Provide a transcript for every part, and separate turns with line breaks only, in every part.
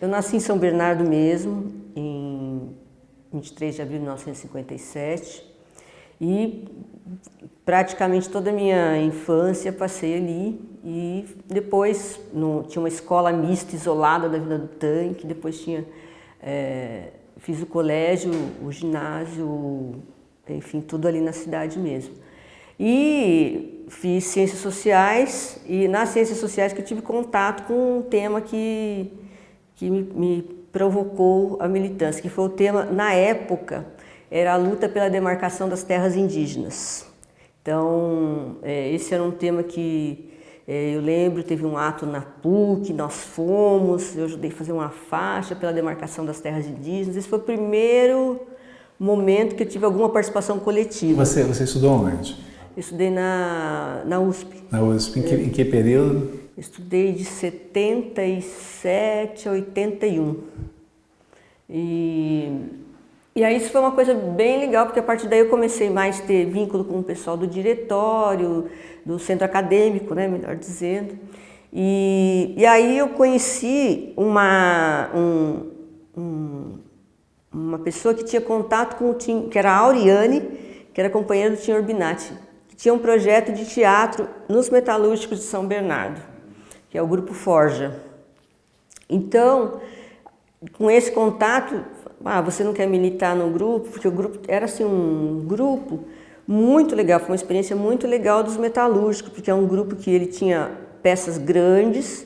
Eu nasci em São Bernardo mesmo, em 23 de abril de 1957 e praticamente toda a minha infância passei ali e depois no, tinha uma escola mista isolada da Vila do Tanque, depois tinha, é, fiz o colégio, o ginásio, enfim, tudo ali na cidade mesmo. E fiz ciências sociais e nas ciências sociais que eu tive contato com um tema que, que me, me provocou a militância, que foi o tema, na época, era a luta pela demarcação das terras indígenas. Então, é, esse era um tema que é, eu lembro, teve um ato na PUC, nós fomos, eu ajudei a fazer uma faixa pela demarcação das terras indígenas. Esse foi o primeiro momento que eu tive alguma participação coletiva.
Você, você estudou onde?
Eu estudei na, na USP.
Na USP, em que, em que período?
Estudei de 77 a 81. E, e aí isso foi uma coisa bem legal, porque a partir daí eu comecei mais a ter vínculo com o pessoal do diretório, do centro acadêmico, né, melhor dizendo. E, e aí eu conheci uma, um, um, uma pessoa que tinha contato com o Tim, que era a Auriane, que era companheira do Tim Urbinati, que tinha um projeto de teatro nos metalúrgicos de São Bernardo, que é o Grupo Forja. Então, com esse contato, ah, você não quer militar no grupo? Porque o grupo era assim um grupo muito legal, foi uma experiência muito legal dos metalúrgicos, porque é um grupo que ele tinha peças grandes,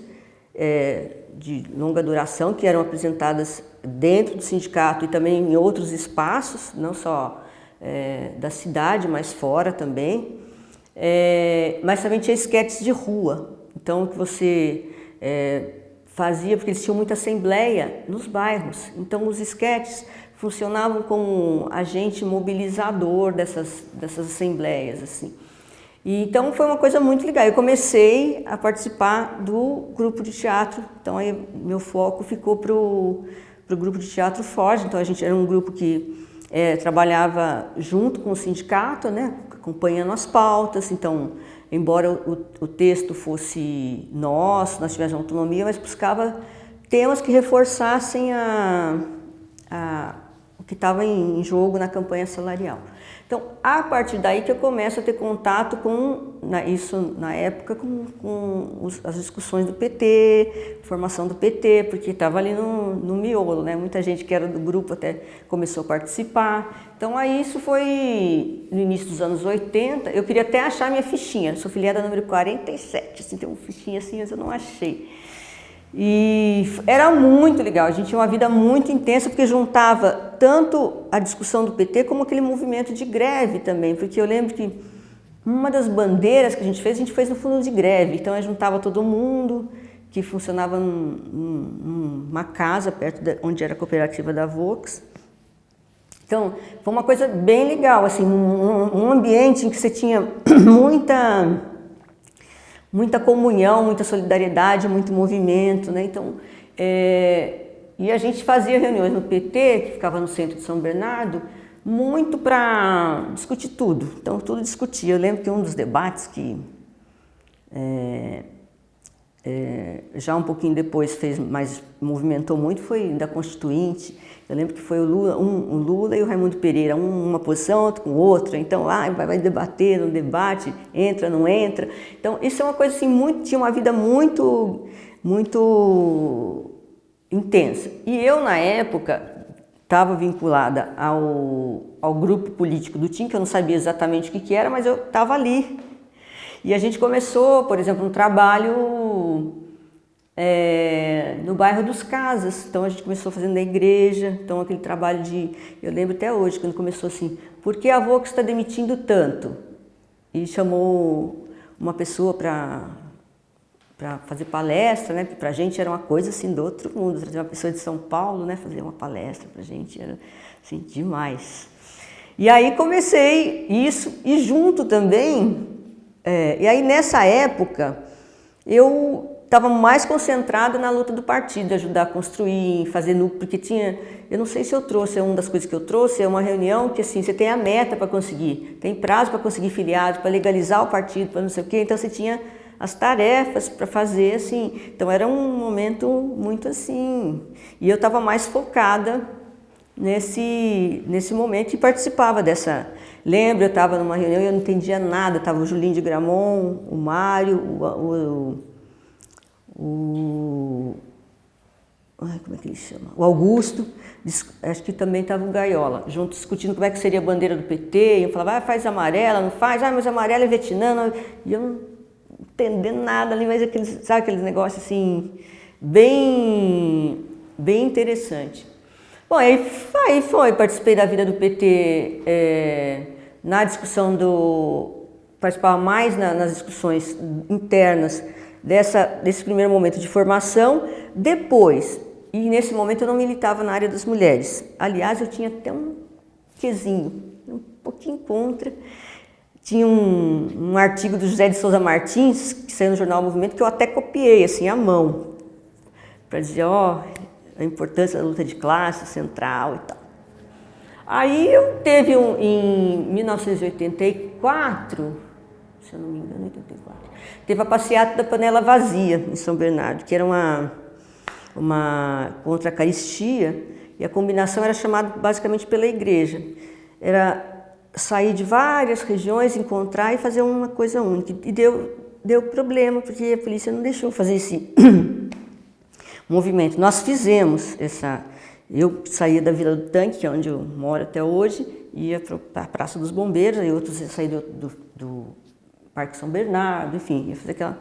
é, de longa duração, que eram apresentadas dentro do sindicato e também em outros espaços, não só é, da cidade, mas fora também. É, mas também tinha esquetes de rua, então que você é, fazia, porque eles tinham muita assembleia nos bairros. Então os esquetes funcionavam como agente mobilizador dessas, dessas assembleias. Assim. E, então foi uma coisa muito legal. Eu comecei a participar do grupo de teatro, então aí meu foco ficou para o grupo de teatro Forte. Então a gente era um grupo que é, trabalhava junto com o sindicato, né, acompanhando as pautas. Então embora o, o texto fosse nosso, nós tivéssemos autonomia, mas buscava temas que reforçassem a, a, o que estava em jogo na campanha salarial. Então, a partir daí que eu começo a ter contato com, na, isso na época, com, com os, as discussões do PT, formação do PT, porque estava ali no, no miolo, né? Muita gente que era do grupo até começou a participar. Então, aí isso foi no início dos anos 80. Eu queria até achar minha fichinha, sou filiada número 47, assim, tem uma fichinha assim, mas eu não achei. E era muito legal, a gente tinha uma vida muito intensa porque juntava tanto a discussão do PT como aquele movimento de greve também, porque eu lembro que uma das bandeiras que a gente fez, a gente fez no fundo de greve, então a juntava todo mundo que funcionava num, numa casa perto de onde era a cooperativa da Vox. Então, foi uma coisa bem legal, assim, um, um ambiente em que você tinha muita muita comunhão, muita solidariedade, muito movimento, né? Então, é, e a gente fazia reuniões no PT, que ficava no centro de São Bernardo, muito para discutir tudo. Então, tudo discutia. Eu lembro que um dos debates que é, é, já um pouquinho depois fez, mas movimentou muito, foi da Constituinte. Eu lembro que foi o Lula, um, o Lula e o Raimundo Pereira, um, uma posição, outro com outra, então ah, vai, vai debater no debate, entra, não entra. Então isso é uma coisa assim, muito, tinha uma vida muito, muito intensa. E eu na época estava vinculada ao, ao grupo político do TIM, que eu não sabia exatamente o que, que era, mas eu estava ali. E a gente começou, por exemplo, um trabalho é, no bairro dos Casas. Então a gente começou fazendo na igreja, então aquele trabalho de, eu lembro até hoje, quando começou assim, por que a Vox está demitindo tanto? E chamou uma pessoa para para fazer palestra, né? Para a gente era uma coisa assim do outro mundo, trazer uma pessoa de São Paulo, né? Fazer uma palestra para a gente era assim demais. E aí comecei isso e junto também, é, e aí nessa época eu estava mais concentrada na luta do partido, ajudar a construir, fazer núcleo, porque tinha, eu não sei se eu trouxe, é uma das coisas que eu trouxe, é uma reunião que assim, você tem a meta para conseguir, tem prazo para conseguir filiado, para legalizar o partido, para não sei o quê, então você tinha as tarefas para fazer, assim. Então era um momento muito assim. E eu estava mais focada nesse, nesse momento e participava dessa. Lembro, eu estava numa reunião e eu não entendia nada, estava o Julinho de Gramont, o Mário, o, o, o ai, como é que ele chama? O Augusto, acho que também estava o Gaiola, junto discutindo como é que seria a bandeira do PT, e eu falava, ah, faz amarela, não faz, ah, mas amarela é Vietnã, e eu não entendendo nada ali, mas aqueles, sabe aqueles negócios assim, bem, bem interessante. Bom, aí, aí foi, participei da vida do PT é, na discussão do, participava mais na, nas discussões internas dessa, desse primeiro momento de formação, depois e nesse momento eu não militava na área das mulheres. Aliás, eu tinha até um quezinho, um pouquinho contra. Tinha um, um artigo do José de Souza Martins, que saiu no jornal Movimento, que eu até copiei, assim, à mão, para dizer, ó, a importância da luta de classe central e tal. Aí teve um, em 1984, se eu não me engano, 84, teve a passeata da panela vazia em São Bernardo, que era uma uma contra a caristia, e a combinação era chamada basicamente pela igreja. Era sair de várias regiões, encontrar e fazer uma coisa única. E deu, deu problema, porque a polícia não deixou fazer esse movimento. Nós fizemos essa... Eu saía da Vila do Tanque, que é onde eu moro até hoje, ia para a Praça dos Bombeiros, aí outros saíam do, do, do Parque São Bernardo, enfim, ia fazer aquela...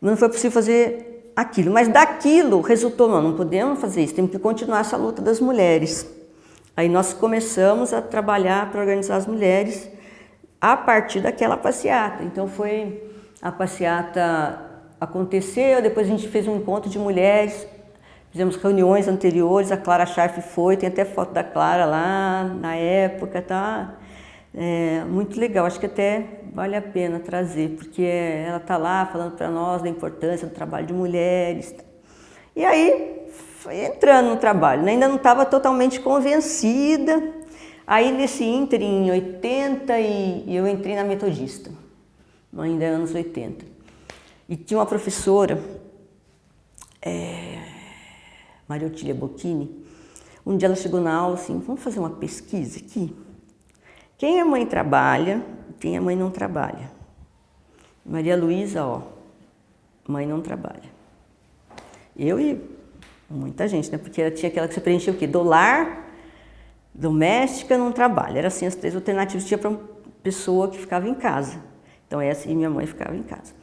Não foi possível fazer aquilo. Mas daquilo resultou, não, não podemos fazer isso, temos que continuar essa luta das mulheres. Aí nós começamos a trabalhar para organizar as mulheres a partir daquela passeata. Então foi a passeata aconteceu, depois a gente fez um encontro de mulheres, fizemos reuniões anteriores, a Clara Scharf foi, tem até foto da Clara lá na época, tá? É, muito legal, acho que até vale a pena trazer, porque ela está lá falando para nós da importância do trabalho de mulheres. E aí, entrando no trabalho, né? ainda não estava totalmente convencida. Aí, nesse ínter, em 80, e, eu entrei na Metodista, ainda anos 80. E tinha uma professora, é, Maria Otília Bocchini, um dia ela chegou na aula assim, vamos fazer uma pesquisa aqui? Quem é mãe trabalha, quem é mãe não trabalha. Maria Luísa, ó, mãe não trabalha. Eu e muita gente, né? Porque ela tinha aquela que você preenchia o quê? Do lar, doméstica, não trabalha. Era assim as três alternativas tinha para uma pessoa que ficava em casa. Então essa e minha mãe ficava em casa.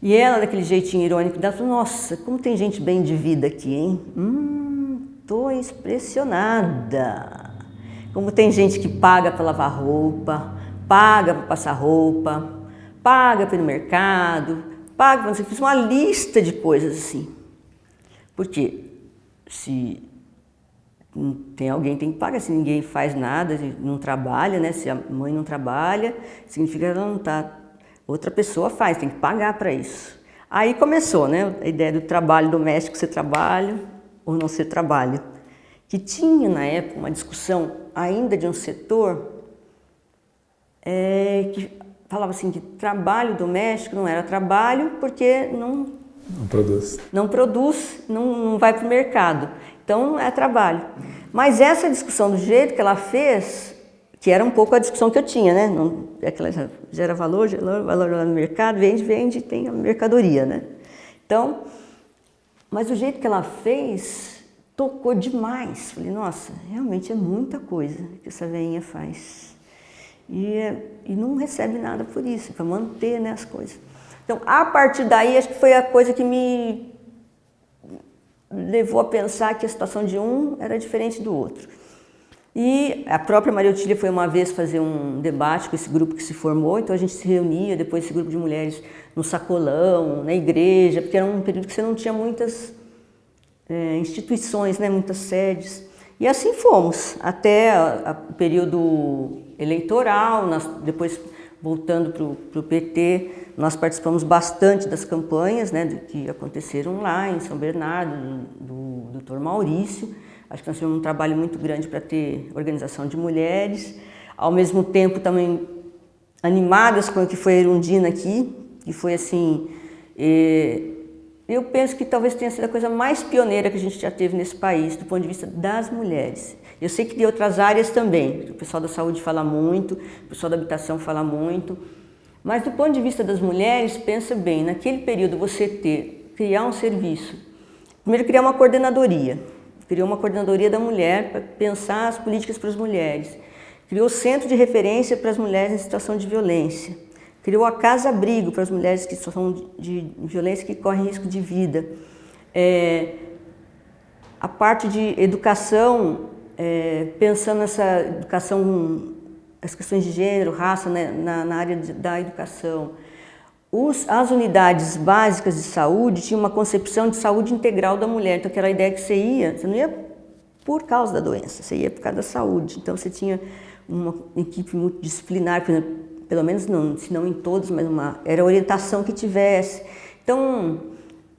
E ela, daquele jeitinho irônico dela, falou, nossa, como tem gente bem de vida aqui, hein? Hum, tô impressionada. Como tem gente que paga para lavar roupa, paga para passar roupa, paga para ir no mercado, paga para... Fiz uma lista de coisas assim. Porque se tem alguém tem que pagar, se ninguém faz nada, não trabalha, né? Se a mãe não trabalha, significa que ela não está... Outra pessoa faz, tem que pagar para isso. Aí começou, né? A ideia do trabalho doméstico, ser trabalho ou não ser trabalho. Que tinha na época uma discussão ainda de um setor é, que falava assim que trabalho doméstico não era trabalho porque não
não produz
não produz não, não vai para o mercado então é trabalho mas essa discussão do jeito que ela fez que era um pouco a discussão que eu tinha né não é aquela gera valor gera valor no mercado vende vende tem a mercadoria né então mas o jeito que ela fez tocou demais. Falei, nossa, realmente é muita coisa que essa veinha faz. E, e não recebe nada por isso, para manter né, as coisas. Então, a partir daí, acho que foi a coisa que me levou a pensar que a situação de um era diferente do outro. E a própria Maria Otília foi uma vez fazer um debate com esse grupo que se formou, então a gente se reunia, depois esse grupo de mulheres no sacolão, na igreja, porque era um período que você não tinha muitas é, instituições, né, muitas sedes. E assim fomos, até o período eleitoral, nós, depois voltando para o PT, nós participamos bastante das campanhas né, que aconteceram lá em São Bernardo, do, do Dr. Maurício. Acho que nós tivemos um trabalho muito grande para ter organização de mulheres. Ao mesmo tempo também animadas com o que foi a Erundina aqui, que foi assim, eh, eu penso que talvez tenha sido a coisa mais pioneira que a gente já teve nesse país, do ponto de vista das mulheres. Eu sei que de outras áreas também, o pessoal da saúde fala muito, o pessoal da habitação fala muito, mas do ponto de vista das mulheres, pensa bem, naquele período você ter, criar um serviço, primeiro criar uma coordenadoria, criou uma coordenadoria da mulher para pensar as políticas para as mulheres, criou centro de referência para as mulheres em situação de violência, criou a casa-abrigo para as mulheres que são de violência que correm risco de vida. É, a parte de educação, é, pensando nessa educação, as questões de gênero, raça né, na, na, área de, da educação. Os, as unidades básicas de saúde tinham uma concepção de saúde integral da mulher, então aquela ideia que você ia, você não ia por causa da doença, você ia por causa da saúde. Então você tinha uma equipe multidisciplinar, pelo menos não, se não em todos, mas uma, era a orientação que tivesse. Então,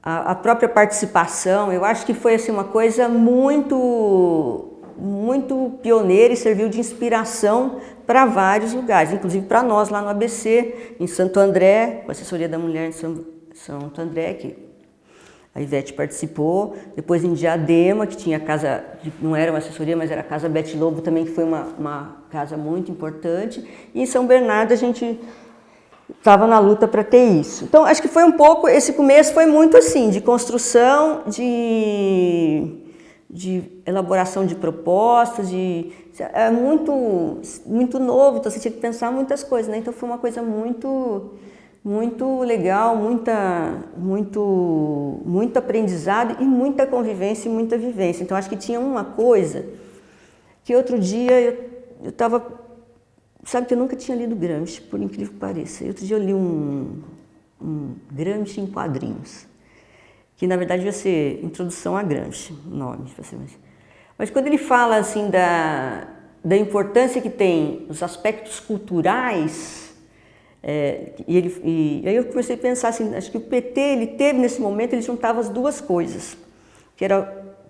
a, a, própria participação, eu acho que foi assim, uma coisa muito, muito pioneira e serviu de inspiração para vários lugares, inclusive para nós lá no ABC, em Santo André, com a assessoria da mulher em São, Santo André, que a Ivete participou, depois em Diadema, que tinha casa, não era uma assessoria, mas era a Casa Bete Lobo também, que foi uma, uma casa muito importante. E em São Bernardo a gente estava na luta para ter isso. Então acho que foi um pouco, esse começo foi muito assim, de construção, de, de elaboração de propostas, de, é muito, muito novo, então você tinha que pensar muitas coisas, né? Então foi uma coisa muito muito legal, muita, muito, muito aprendizado e muita convivência e muita vivência. Então acho que tinha uma coisa que outro dia eu estava, sabe que eu nunca tinha lido Gramsci, por incrível que pareça. Outro dia eu li um, um Gramsci em quadrinhos, que na verdade ia ser Introdução a Gramsci, o nome. Mas quando ele fala assim da, da importância que tem os aspectos culturais é, e, ele, e, aí eu comecei a pensar assim, acho que o PT, ele teve nesse momento, ele juntava as duas coisas, que era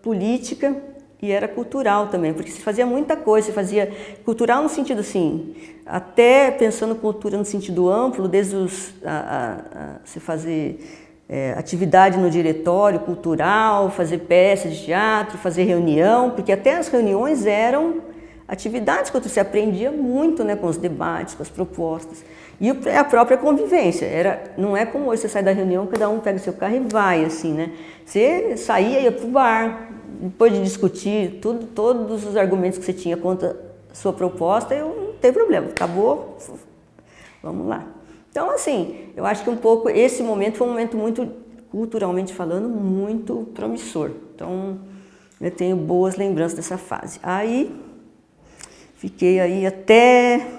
política e era cultural também, porque se fazia muita coisa, se fazia cultural no sentido assim, até pensando cultura no sentido amplo, desde os, a, a, a se fazer é, atividade no diretório cultural, fazer peças de teatro, fazer reunião, porque até as reuniões eram atividades que você aprendia muito né, com os debates, com as propostas. E a própria convivência, era, não é como hoje, você sai da reunião, cada um pega seu carro e vai, assim, né? Você saía, ia para o bar, depois de discutir tudo, todos os argumentos que você tinha contra a sua proposta, eu não tem problema, acabou, vamos lá. Então, assim, eu acho que um pouco, esse momento foi um momento muito, culturalmente falando, muito promissor. Então, eu tenho boas lembranças dessa fase. Aí, fiquei aí até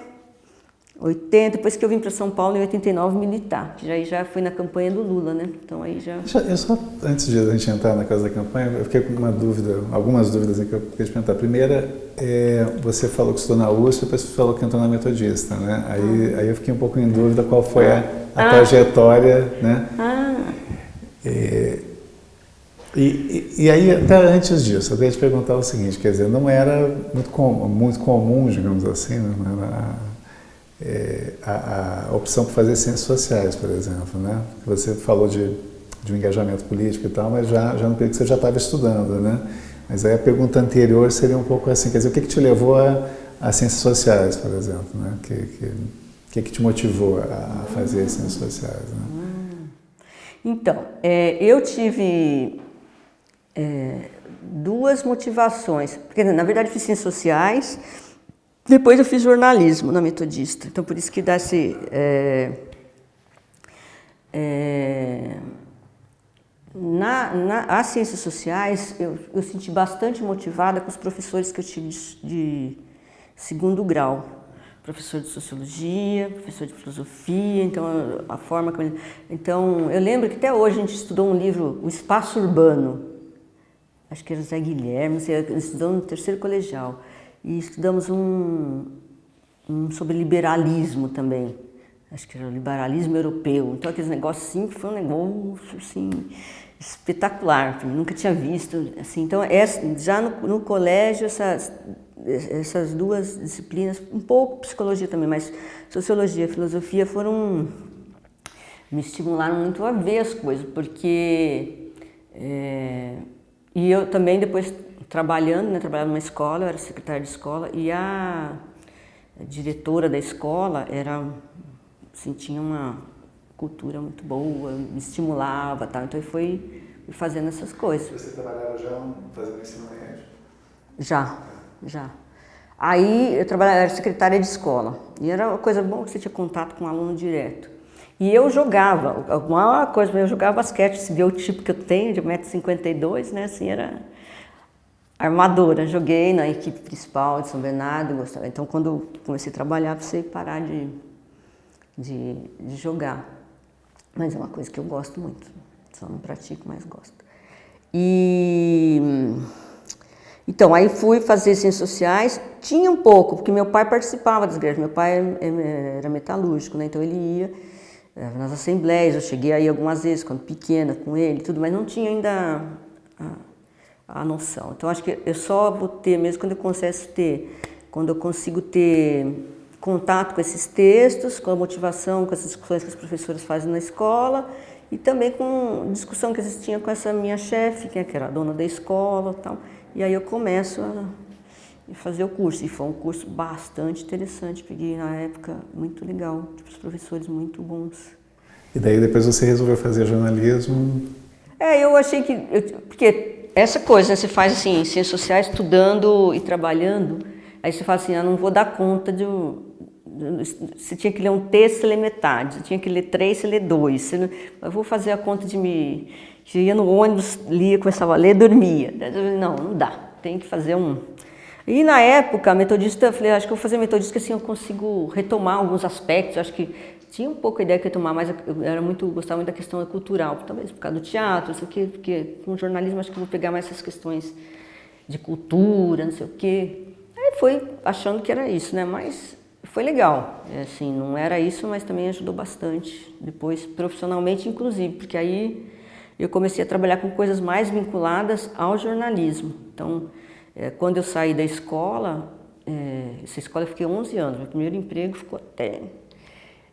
80, depois que eu vim para São Paulo em 89 militar, que já, já fui na campanha do Lula, né? Então aí já...
Eu só, antes de a gente entrar na casa da campanha, eu fiquei com uma dúvida, algumas dúvidas que eu queria te perguntar. A primeira, é, você falou que estudou na USP, depois você falou que entrou na Metodista, né? Aí, ah. aí eu fiquei um pouco em dúvida qual foi a, a ah. trajetória, né? Ah. É, e, e, e, aí, até antes disso, eu queria te perguntar o seguinte, quer dizer, não era muito, com, muito comum, digamos assim, né? não era é, a, a, opção por fazer ciências sociais, por exemplo, né? Você falou de, de um engajamento político e tal, mas já, já no período que você já estava estudando, né? Mas aí a pergunta anterior seria um pouco assim, quer dizer, o que, que te levou a, a ciências sociais, por exemplo, né? Que, que, que, que te motivou a fazer ciências sociais, né?
Hum. Então, é, eu tive é, duas motivações, porque na verdade fiz ciências sociais, depois eu fiz jornalismo na Metodista, então por isso que dá esse... É, é, na, na, as ciências sociais, eu, eu senti bastante motivada com os professores que eu tive de, de segundo grau. Professor de Sociologia, professor de Filosofia, então a, forma como... Então, eu lembro que até hoje a gente estudou um livro, O Espaço Urbano, acho que era Zé Guilherme, estudou no terceiro colegial e estudamos um, um sobre liberalismo também. Acho que era o liberalismo europeu. Então, aqueles negócios assim, foi um negócio assim, espetacular, nunca tinha visto. Assim, então, essa, já no, no colégio, essas, essas duas disciplinas, um pouco psicologia também, mas sociologia e filosofia foram me estimularam muito a ver as coisas, porque... É, e eu também depois trabalhando, né, trabalhava numa escola, eu era secretária de escola, e a, a diretora da escola era, assim, tinha uma cultura muito boa, me estimulava, tal, então eu fui, fui fazendo essas coisas.
Você trabalhava já fazendo ensino médio?
Já, já. Aí eu trabalhava, era secretária de escola, e era uma coisa boa que você tinha contato com o aluno direto. E eu jogava, alguma coisa, eu jogava basquete, se vê o tipo que eu tenho, de 1,52m, né, assim, era armadora. Joguei na equipe principal de São Bernardo, gostava. Então, quando comecei a trabalhar, precisei parar de, de, de, jogar. Mas é uma coisa que eu gosto muito, só não pratico, mas gosto. E... Então, aí fui fazer ciências sociais, tinha um pouco, porque meu pai participava das greves, meu pai é, é, era metalúrgico, né? então ele ia eh, nas assembleias, eu cheguei aí algumas vezes, quando pequena, com ele tudo, mas não tinha ainda noção. Então acho que eu só vou ter mesmo quando eu consigo ter, quando eu consigo ter contato com esses textos, com a motivação, com as discussões que as professoras fazem na escola e também com discussão que existia com essa minha chefe, que era a dona da escola tal. E aí eu começo a fazer o curso. E foi um curso bastante interessante, peguei na época muito legal, os professores muito bons.
E daí depois você resolveu fazer jornalismo?
É, eu achei que... Eu, porque essa coisa, né, você faz assim, ciências sociais, estudando e trabalhando, aí você fala assim, eu não vou dar conta de você tinha que ler um texto, lê metade, você tinha que ler três, você lê dois, você não, eu vou fazer a conta de me... Você ia no ônibus, lia, começava a ler, dormia. Não, não dá, tem que fazer um... E na época, metodista, eu falei, acho que eu vou fazer metodista, assim eu consigo retomar alguns aspectos, acho que tinha um pouco a ideia que ia tomar, mas eu era muito, gostava muito da questão cultural, talvez por causa do teatro, não sei o quê, porque com jornalismo acho que eu vou pegar mais essas questões de cultura, não sei o quê. Aí foi achando que era isso, né? Mas foi legal, é, assim, não era isso, mas também ajudou bastante, depois profissionalmente inclusive, porque aí eu comecei a trabalhar com coisas mais vinculadas ao jornalismo. Então, é, quando eu saí da escola, é, essa escola eu fiquei 11 anos, meu primeiro emprego ficou até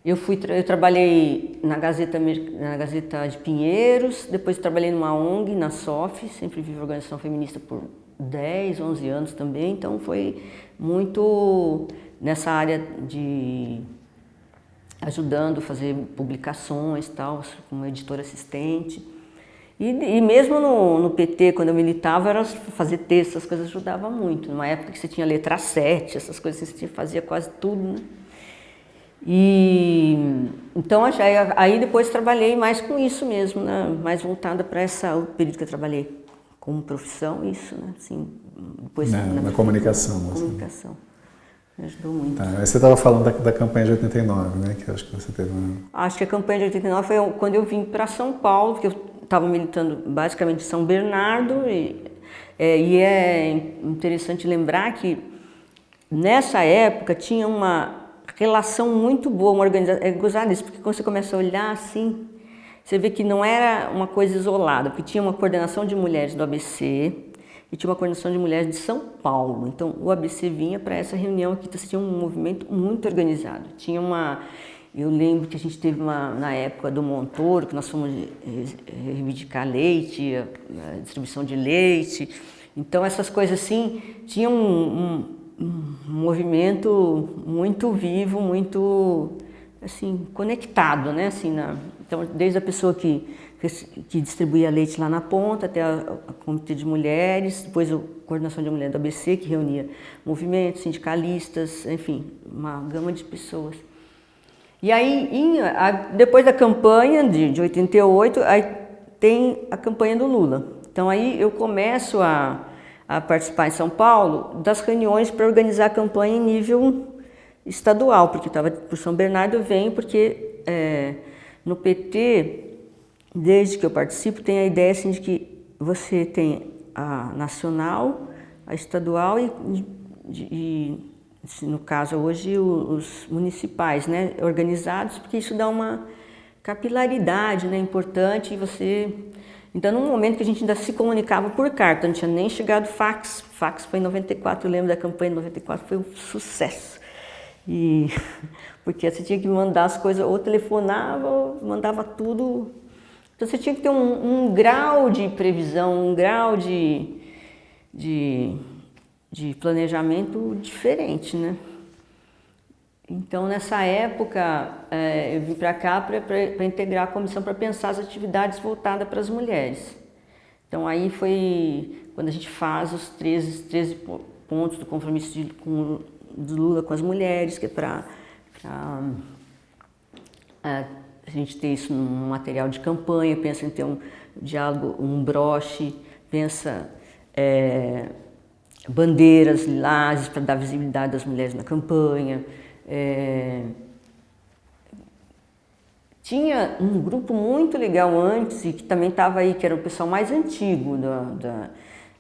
eu, fui, eu trabalhei na Gazeta, na Gazeta de Pinheiros, depois trabalhei numa ONG, na SOF, sempre vivi organização feminista por 10, 11 anos também, então foi muito nessa área de ajudando a fazer publicações tal, como editora assistente. E, e mesmo no, no, PT, quando eu militava, era fazer texto, essas coisas ajudavam muito. Numa época que você tinha letra 7, essas coisas você fazia quase tudo, né? E então aí depois trabalhei mais com isso mesmo, né? mais voltada para essa o período que eu trabalhei como profissão, isso, né? Assim,
depois na, na, na comunicação.
Assim. Comunicação. Me ajudou muito.
Tá, você estava falando da, da, campanha de 89, né? Que acho que você teve uma...
Acho que a campanha de 89 foi quando eu vim para São Paulo, porque eu estava militando basicamente em São Bernardo e é, e é interessante lembrar que nessa época tinha uma relação muito boa, uma organização, é gozado isso, porque quando você começa a olhar assim, você vê que não era uma coisa isolada, porque tinha uma coordenação de mulheres do ABC e tinha uma coordenação de mulheres de São Paulo. Então, o ABC vinha para essa reunião aqui, então, tinha um movimento muito organizado. Tinha uma... Eu lembro que a gente teve uma, na época do Montoro, que nós fomos reivindicar leite, a, distribuição de leite. Então, essas coisas assim, tinha um, um um movimento muito vivo, muito assim conectado, né? Assim, na, então desde a pessoa que que distribuía leite lá na ponta até a, a comitê de mulheres, depois a coordenação de mulheres do ABC que reunia movimentos, sindicalistas, enfim, uma gama de pessoas. E aí, em, a, depois da campanha de, de 88, aí tem a campanha do Lula. Então aí eu começo a a participar em São Paulo das reuniões para organizar a campanha em nível estadual, porque estava por São Bernardo, venho porque é, no PT, desde que eu participo, tem a ideia assim, de que você tem a nacional, a estadual e, e no caso hoje os municipais, né, organizados, porque isso dá uma capilaridade né, importante e você então, num momento que a gente ainda se comunicava por carta, não tinha nem chegado fax. Fax foi em 94, eu lembro da campanha de 94, foi um sucesso. E, porque você tinha que mandar as coisas, ou telefonava, ou mandava tudo. Então você tinha que ter um, um grau de previsão, um grau de, de, de planejamento diferente, né? Então, nessa época, é, eu vim para cá para integrar a comissão para pensar as atividades voltadas para as mulheres. Então, aí foi quando a gente faz os 13, 13 pontos do compromisso de, com, do Lula com as mulheres, que é para é, a gente ter isso num material de campanha, pensa em ter um diálogo, um broche, pensa é, bandeiras lilazes para dar visibilidade das mulheres na campanha, é... Tinha um grupo muito legal antes e que também estava aí, que era o pessoal mais antigo. Da, da...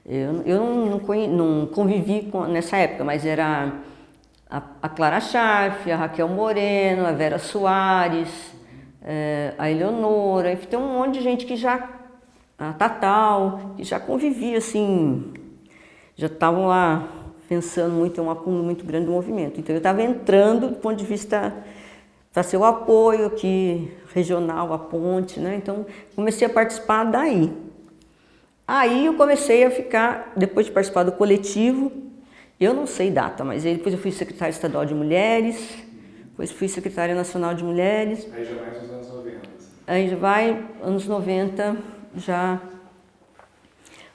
Eu, eu não, não, convivi com, nessa época, mas era a, a Clara Scharf, a Raquel Moreno, a Vera Soares, é, a Eleonora, tem um monte de gente que já, a Tatal, que já convivia assim, já estavam lá pensando muito, é um acúmulo muito grande do movimento. Então eu estava entrando do ponto de vista para ser o apoio aqui regional, a ponte, né? Então comecei a participar daí. Aí eu comecei a ficar, depois de participar do coletivo, eu não sei data, mas depois eu fui secretária estadual de mulheres, depois fui secretária nacional de mulheres.
Aí já vai nos anos 90.
Aí já vai, anos 90, já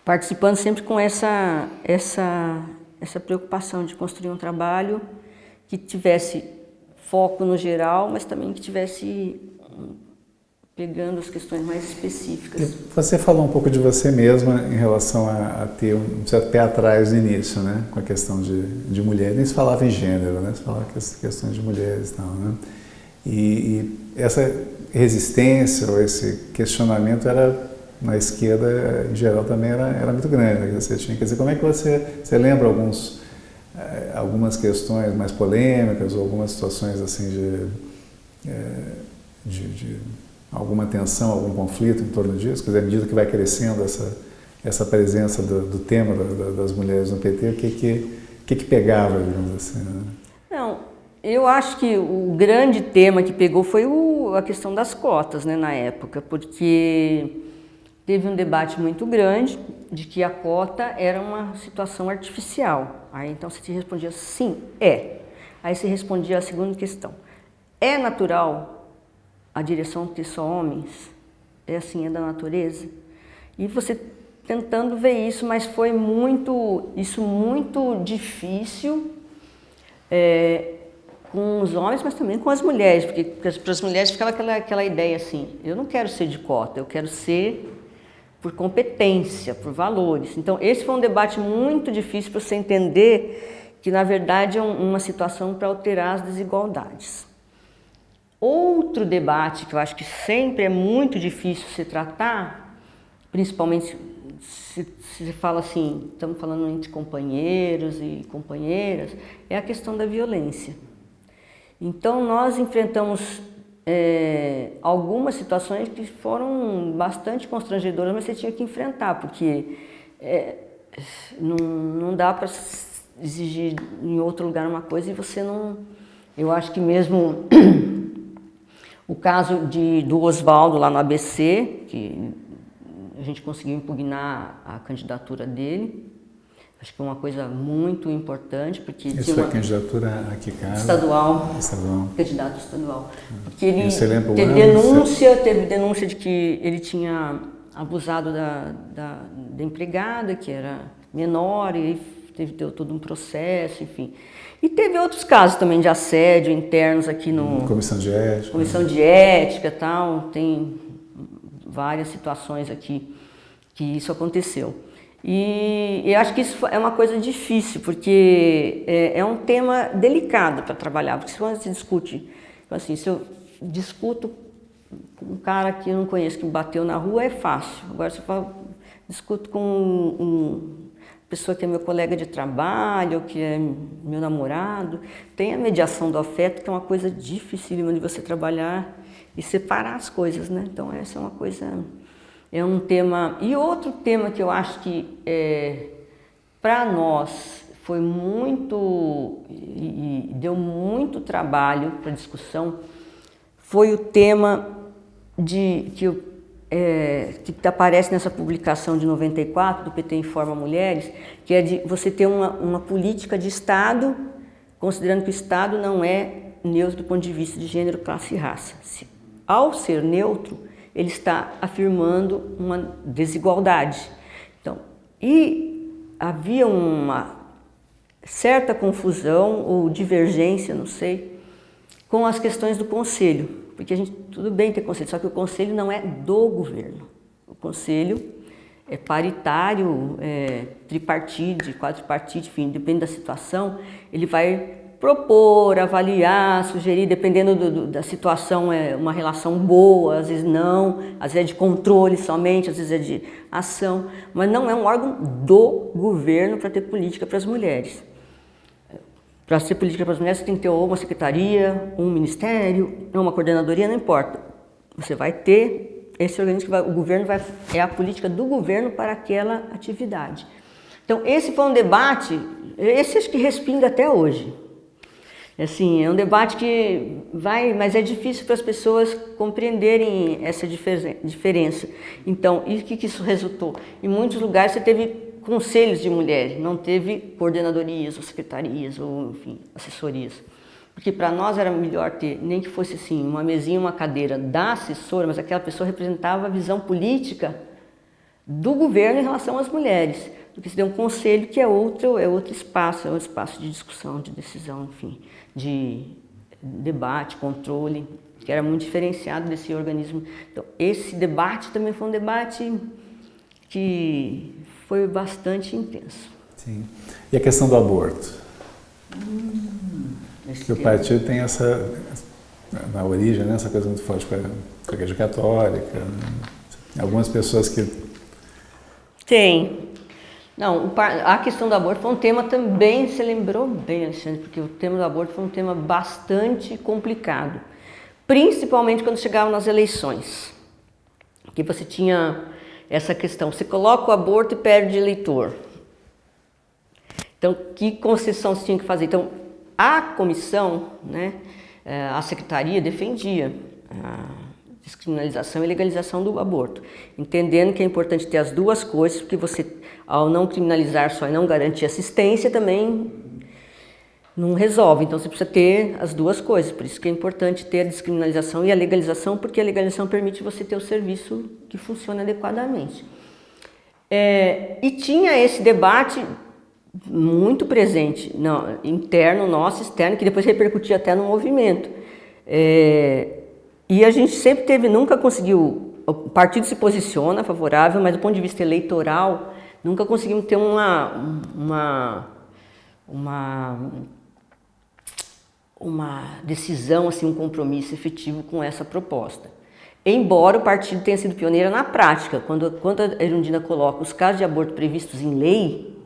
participando sempre com essa, essa essa preocupação de construir um trabalho que tivesse foco no geral, mas também que tivesse hum, pegando as questões mais específicas.
Você falou um pouco de você mesma em relação a, a ter um certo pé atrás no início, né? Com a questão de, de mulheres, nem se falava em gênero, né? Se falava questões de mulheres e tal, né? E, e essa resistência ou esse questionamento era na esquerda, em geral, também era, era muito grande. Você tinha, quer dizer, como é que você, você lembra alguns, eh, algumas questões mais polêmicas ou algumas situações assim de, eh, de, de, alguma tensão, algum conflito em torno disso? Quer dizer, à medida que vai crescendo essa, essa presença do, do tema da, das mulheres no PT, o que que, que, que pegava, digamos assim? Né?
Não, eu acho que o grande tema que pegou foi o, a questão das cotas, né, na época, porque teve um debate muito grande de que a cota era uma situação artificial. Aí então você te respondia sim, é. Aí você respondia a segunda questão. É natural a direção ter só homens? É assim, é da natureza? E você tentando ver isso, mas foi muito, isso muito difícil é, com os homens, mas também com as mulheres, porque para as mulheres ficava aquela, aquela ideia assim, eu não quero ser de cota, eu quero ser por competência, por valores. Então, esse foi um debate muito difícil para você entender que, na verdade, é uma situação para alterar as desigualdades. Outro debate que eu acho que sempre é muito difícil se tratar, principalmente se, se fala assim, estamos falando entre companheiros e companheiras, é a questão da violência. Então, nós enfrentamos é, algumas situações que foram bastante constrangedoras, mas você tinha que enfrentar, porque é, não, não dá para exigir em outro lugar uma coisa e você não... Eu acho que mesmo o caso de, do Oswaldo lá no ABC, que a gente conseguiu impugnar a candidatura dele, Acho que é uma coisa muito importante, porque
Isso tinha uma candidatura a que casa?
Estadual.
Estadual.
Candidato estadual. Porque ele teve denúncia, teve denúncia de que ele tinha abusado da, da, da empregada, que era menor, e teve deu todo um processo, enfim. E teve outros casos também de assédio internos aqui no...
Comissão de ética.
Comissão né? de ética e tal, tem várias situações aqui que isso aconteceu. E eu acho que isso é uma coisa difícil, porque é, é um tema delicado para trabalhar, porque se você discute, assim, se eu discuto com um cara que eu não conheço, que me bateu na rua, é fácil. Agora, se eu discuto com um, um, pessoa que é meu colega de trabalho, que é meu namorado, tem a mediação do afeto, que é uma coisa dificílima de você trabalhar e separar as coisas, né? Então, essa é uma coisa é um tema... E outro tema que eu acho que, é, para nós, foi muito e, e deu muito trabalho para discussão foi o tema de que, é, que aparece nessa publicação de 94 do PT Informa Mulheres, que é de você ter uma, uma política de Estado, considerando que o Estado não é neutro do ponto de vista de gênero, classe e raça. Se, ao ser neutro, ele está afirmando uma desigualdade. Então, e havia uma certa confusão ou divergência, não sei, com as questões do conselho, porque a gente, tudo bem ter conselho, só que o conselho não é do governo. O conselho é paritário, é tripartite, quadripartite, enfim, depende da situação, ele vai propor, avaliar, sugerir, dependendo do, do, da situação, é uma relação boa, às vezes não, às vezes é de controle somente, às vezes é de ação, mas não é um órgão do governo para ter política para as mulheres. Para ser política para as mulheres, você tem que ter uma secretaria, um ministério, uma coordenadoria, não importa. Você vai ter esse organismo que vai, o governo vai, é a política do governo para aquela atividade. Então, esse foi um debate, esse acho que respinga até hoje. Assim, é um debate que vai, mas é difícil para as pessoas compreenderem essa diferença. Então, e o que, que isso resultou? Em muitos lugares você teve conselhos de mulheres, não teve coordenadorias ou secretarias ou, enfim, assessorias. Porque para nós era melhor ter, nem que fosse assim, uma mesinha, uma cadeira da assessora, mas aquela pessoa representava a visão política do governo em relação às mulheres. Porque se der um conselho que é outro, é outro espaço, é um espaço de discussão, de decisão, enfim de debate, controle, que era muito diferenciado desse organismo. Então, esse debate também foi um debate que foi bastante intenso.
Sim. E a questão do aborto? Hum, que o partido tem essa, na origem, né, essa coisa muito forte com a, Igreja Católica. Né? Algumas pessoas que...
Tem. Não, a questão do aborto foi um tema também, você lembrou bem, Alexandre, porque o tema do aborto foi um tema bastante complicado, principalmente quando chegavam nas eleições, que você tinha essa questão, você coloca o aborto e perde eleitor. Então, que concessão você tinha que fazer? Então, a comissão, né, eh, a secretaria defendia descriminalização e legalização do aborto, entendendo que é importante ter as duas coisas, porque você, ao não criminalizar só e não garantir assistência, também não resolve. Então você precisa ter as duas coisas, por isso que é importante ter a descriminalização e a legalização, porque a legalização permite você ter o serviço que funciona adequadamente. É, e tinha esse debate muito presente, interno, nosso, externo, que depois repercutia até no movimento. É, e a gente sempre teve, nunca conseguiu, o partido se posiciona favorável, mas do ponto de vista eleitoral, nunca conseguimos ter uma, uma, uma, uma decisão, assim, um compromisso efetivo com essa proposta. Embora o partido tenha sido pioneiro na prática, quando, quando a Erundina coloca os casos de aborto previstos em lei,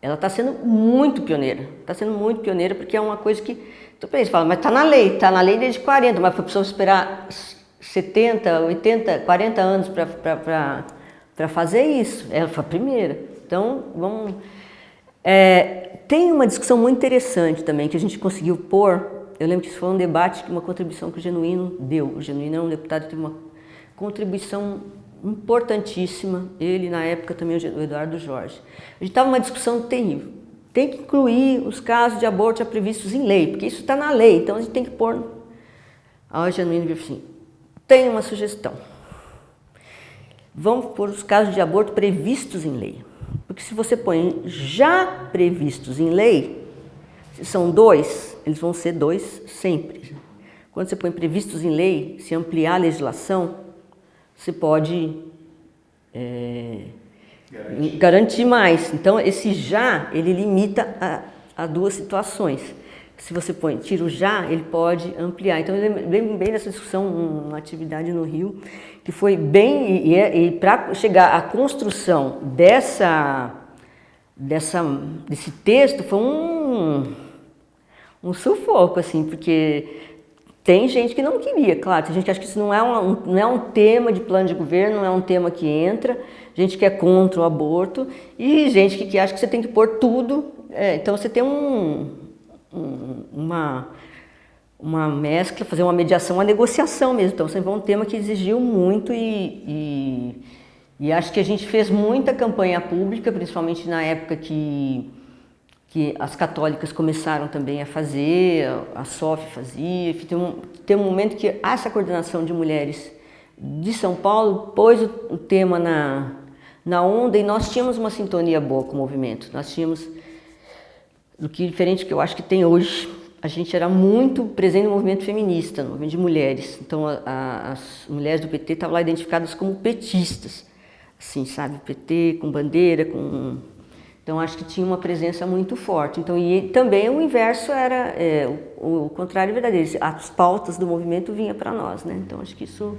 ela está sendo muito pioneira, está sendo muito pioneira porque é uma coisa que então, eles falam, mas está na lei, está na lei desde 40, mas foi preciso esperar 70, 80, 40 anos para fazer isso. Ela foi a primeira. Então, vamos... É, tem uma discussão muito interessante também que a gente conseguiu pôr. Eu lembro que isso foi um debate, uma contribuição que o Genuíno deu. O Genuíno é um deputado que teve uma contribuição importantíssima. Ele, na época, também o Eduardo Jorge. A gente estava numa discussão terrível tem que incluir os casos de aborto já previstos em lei, porque isso está na lei, então a gente tem que pôr... A Genuíno disse assim, tem uma sugestão. Vamos pôr os casos de aborto previstos em lei. Porque se você põe já previstos em lei, se são dois, eles vão ser dois sempre. Quando você põe previstos em lei, se ampliar a legislação, você pode... É, Garantir. Garantir mais. Então, esse já, ele limita a, a, duas situações. Se você põe tiro já, ele pode ampliar. Então, eu lembro bem dessa discussão, uma atividade no Rio, que foi bem, e, e, e para chegar à construção dessa, dessa, desse texto, foi um, um sufoco, assim, porque tem gente que não queria, claro, tem gente que acha que isso não é, um, não é um tema de plano de governo, não é um tema que entra, gente que é contra o aborto e gente que, que acha que você tem que pôr tudo É, então você tem um, um, uma, uma mescla, fazer uma mediação, uma negociação mesmo. Então sempre foi um tema que exigiu muito e, e, e acho que a gente fez muita campanha pública, principalmente na época que que as católicas começaram também a fazer, a SOF fazia, tem um, tem um momento que essa coordenação de mulheres de São Paulo pôs o, o tema na, na onda e nós tínhamos uma sintonia boa com o movimento. Nós tínhamos, do que diferente que eu acho que tem hoje, a gente era muito presente no movimento feminista, no movimento de mulheres. Então a, a, as mulheres do PT estavam lá identificadas como petistas, assim, sabe, PT com bandeira, com então acho que tinha uma presença muito forte. Então e também o inverso era é, o, o, contrário verdadeiro. As pautas do movimento vinha para nós, né? Então acho que isso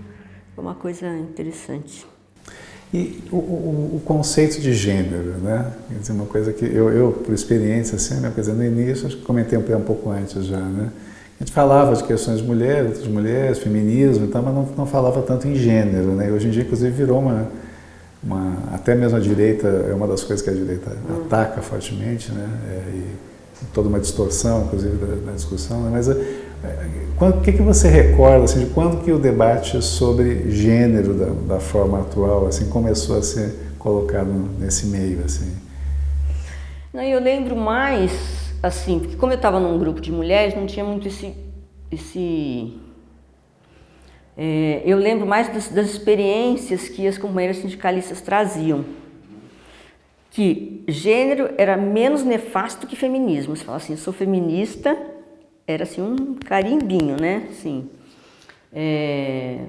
foi uma coisa interessante.
E o, o, o, conceito de gênero, né? Quer dizer, uma coisa que eu, eu por experiência, assim, né? Quer dizer, no início, acho que comentei um pouco antes já, né? A gente falava de questões de mulheres, outras mulheres, feminismo e tal, mas não, não falava tanto em gênero, né? Hoje em dia, inclusive, virou uma uma, até mesmo a direita, é uma das coisas que a direita hum. ataca fortemente, né? É, e toda uma distorção, inclusive, da, da discussão, né? mas o que, que você recorda assim, de quando que o debate sobre gênero da, da forma atual assim, começou a ser colocado nesse meio? Assim?
Não, eu lembro mais, assim, porque como eu estava num grupo de mulheres, não tinha muito esse, esse é, eu lembro mais das, das, experiências que as companheiras sindicalistas traziam, que gênero era menos nefasto que feminismo. Você fala assim, sou feminista, era assim um carimbinho, né? Assim, é,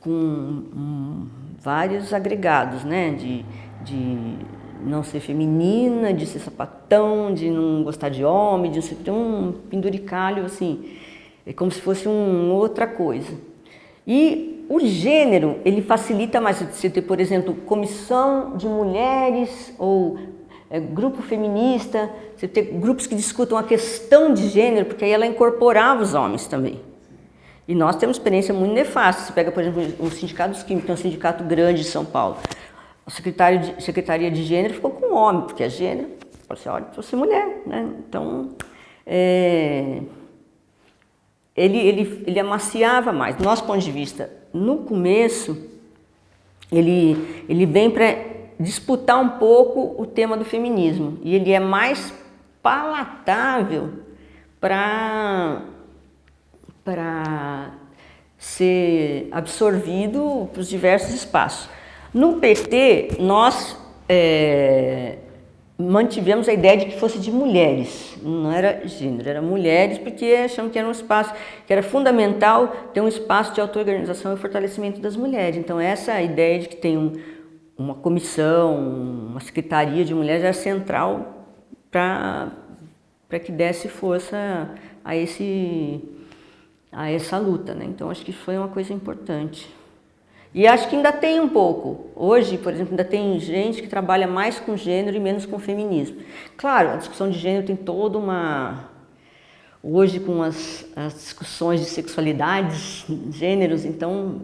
com um, vários agregados, né? De, de não ser feminina, de ser sapatão, de não gostar de homem, de ser um penduricalho, assim, é como se fosse um, outra coisa. E o gênero, ele facilita mais você ter, por exemplo, comissão de mulheres ou é, grupo feminista, você ter grupos que discutam a questão de gênero, porque aí ela incorporava os homens também. E nós temos experiência muito nefasta. Você pega, por exemplo, o Sindicato dos Químicos, que é um sindicato grande de São Paulo. A secretária de, Secretaria de Gênero ficou com homem, porque é gênero. Você olha, você é mulher, né? Então, é, ele, ele, ele amaciava mais. Do nosso ponto de vista, no começo, ele, ele vem para disputar um pouco o tema do feminismo. E ele é mais palatável para para ser absorvido para os diversos espaços. No PT, nós é, mantivemos a ideia de que fosse de mulheres, não era gênero, era mulheres, porque achamos que era um espaço, que era fundamental ter um espaço de auto-organização e fortalecimento das mulheres. Então essa ideia de que tem um, uma comissão, uma secretaria de mulheres era central para que desse força a, esse, a essa luta. Né? Então acho que foi uma coisa importante. E acho que ainda tem um pouco. Hoje, por exemplo, ainda tem gente que trabalha mais com gênero e menos com feminismo. Claro, a discussão de gênero tem toda uma... Hoje, com as, as discussões de sexualidades, gêneros, então...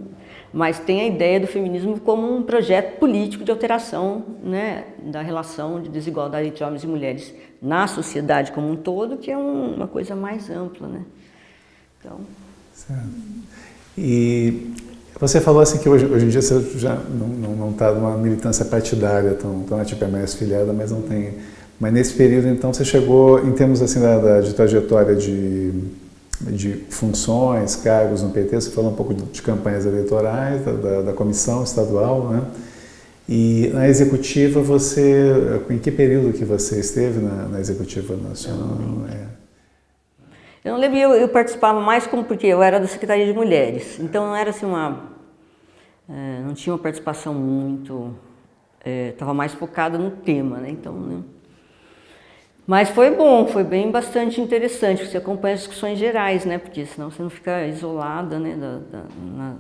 Mas tem a ideia do feminismo como um projeto político de alteração né, da relação de desigualdade entre homens e mulheres na sociedade como um todo, que é um, uma coisa mais ampla. Né? Então...
Certo. E você falou assim que hoje, hoje em dia você já não está numa militância partidária tão, tão ativa, é mais filiada, mas não tem... Mas nesse período, então, você chegou, em termos assim da, da de trajetória de, de funções, cargos no PT, você falou um pouco de, campanhas eleitorais, da, da, da, comissão estadual, né? E na executiva, você, em que período que você esteve na, na executiva nacional? É.
Eu não lembro, eu, eu, participava mais como porque eu era da Secretaria de Mulheres, então não era assim uma... É, não tinha uma participação muito... Estava é, mais focada no tema, né? Então, né? Mas foi bom, foi bem bastante interessante, você acompanha as discussões gerais, né? Porque senão você não fica isolada né? Da, da, na,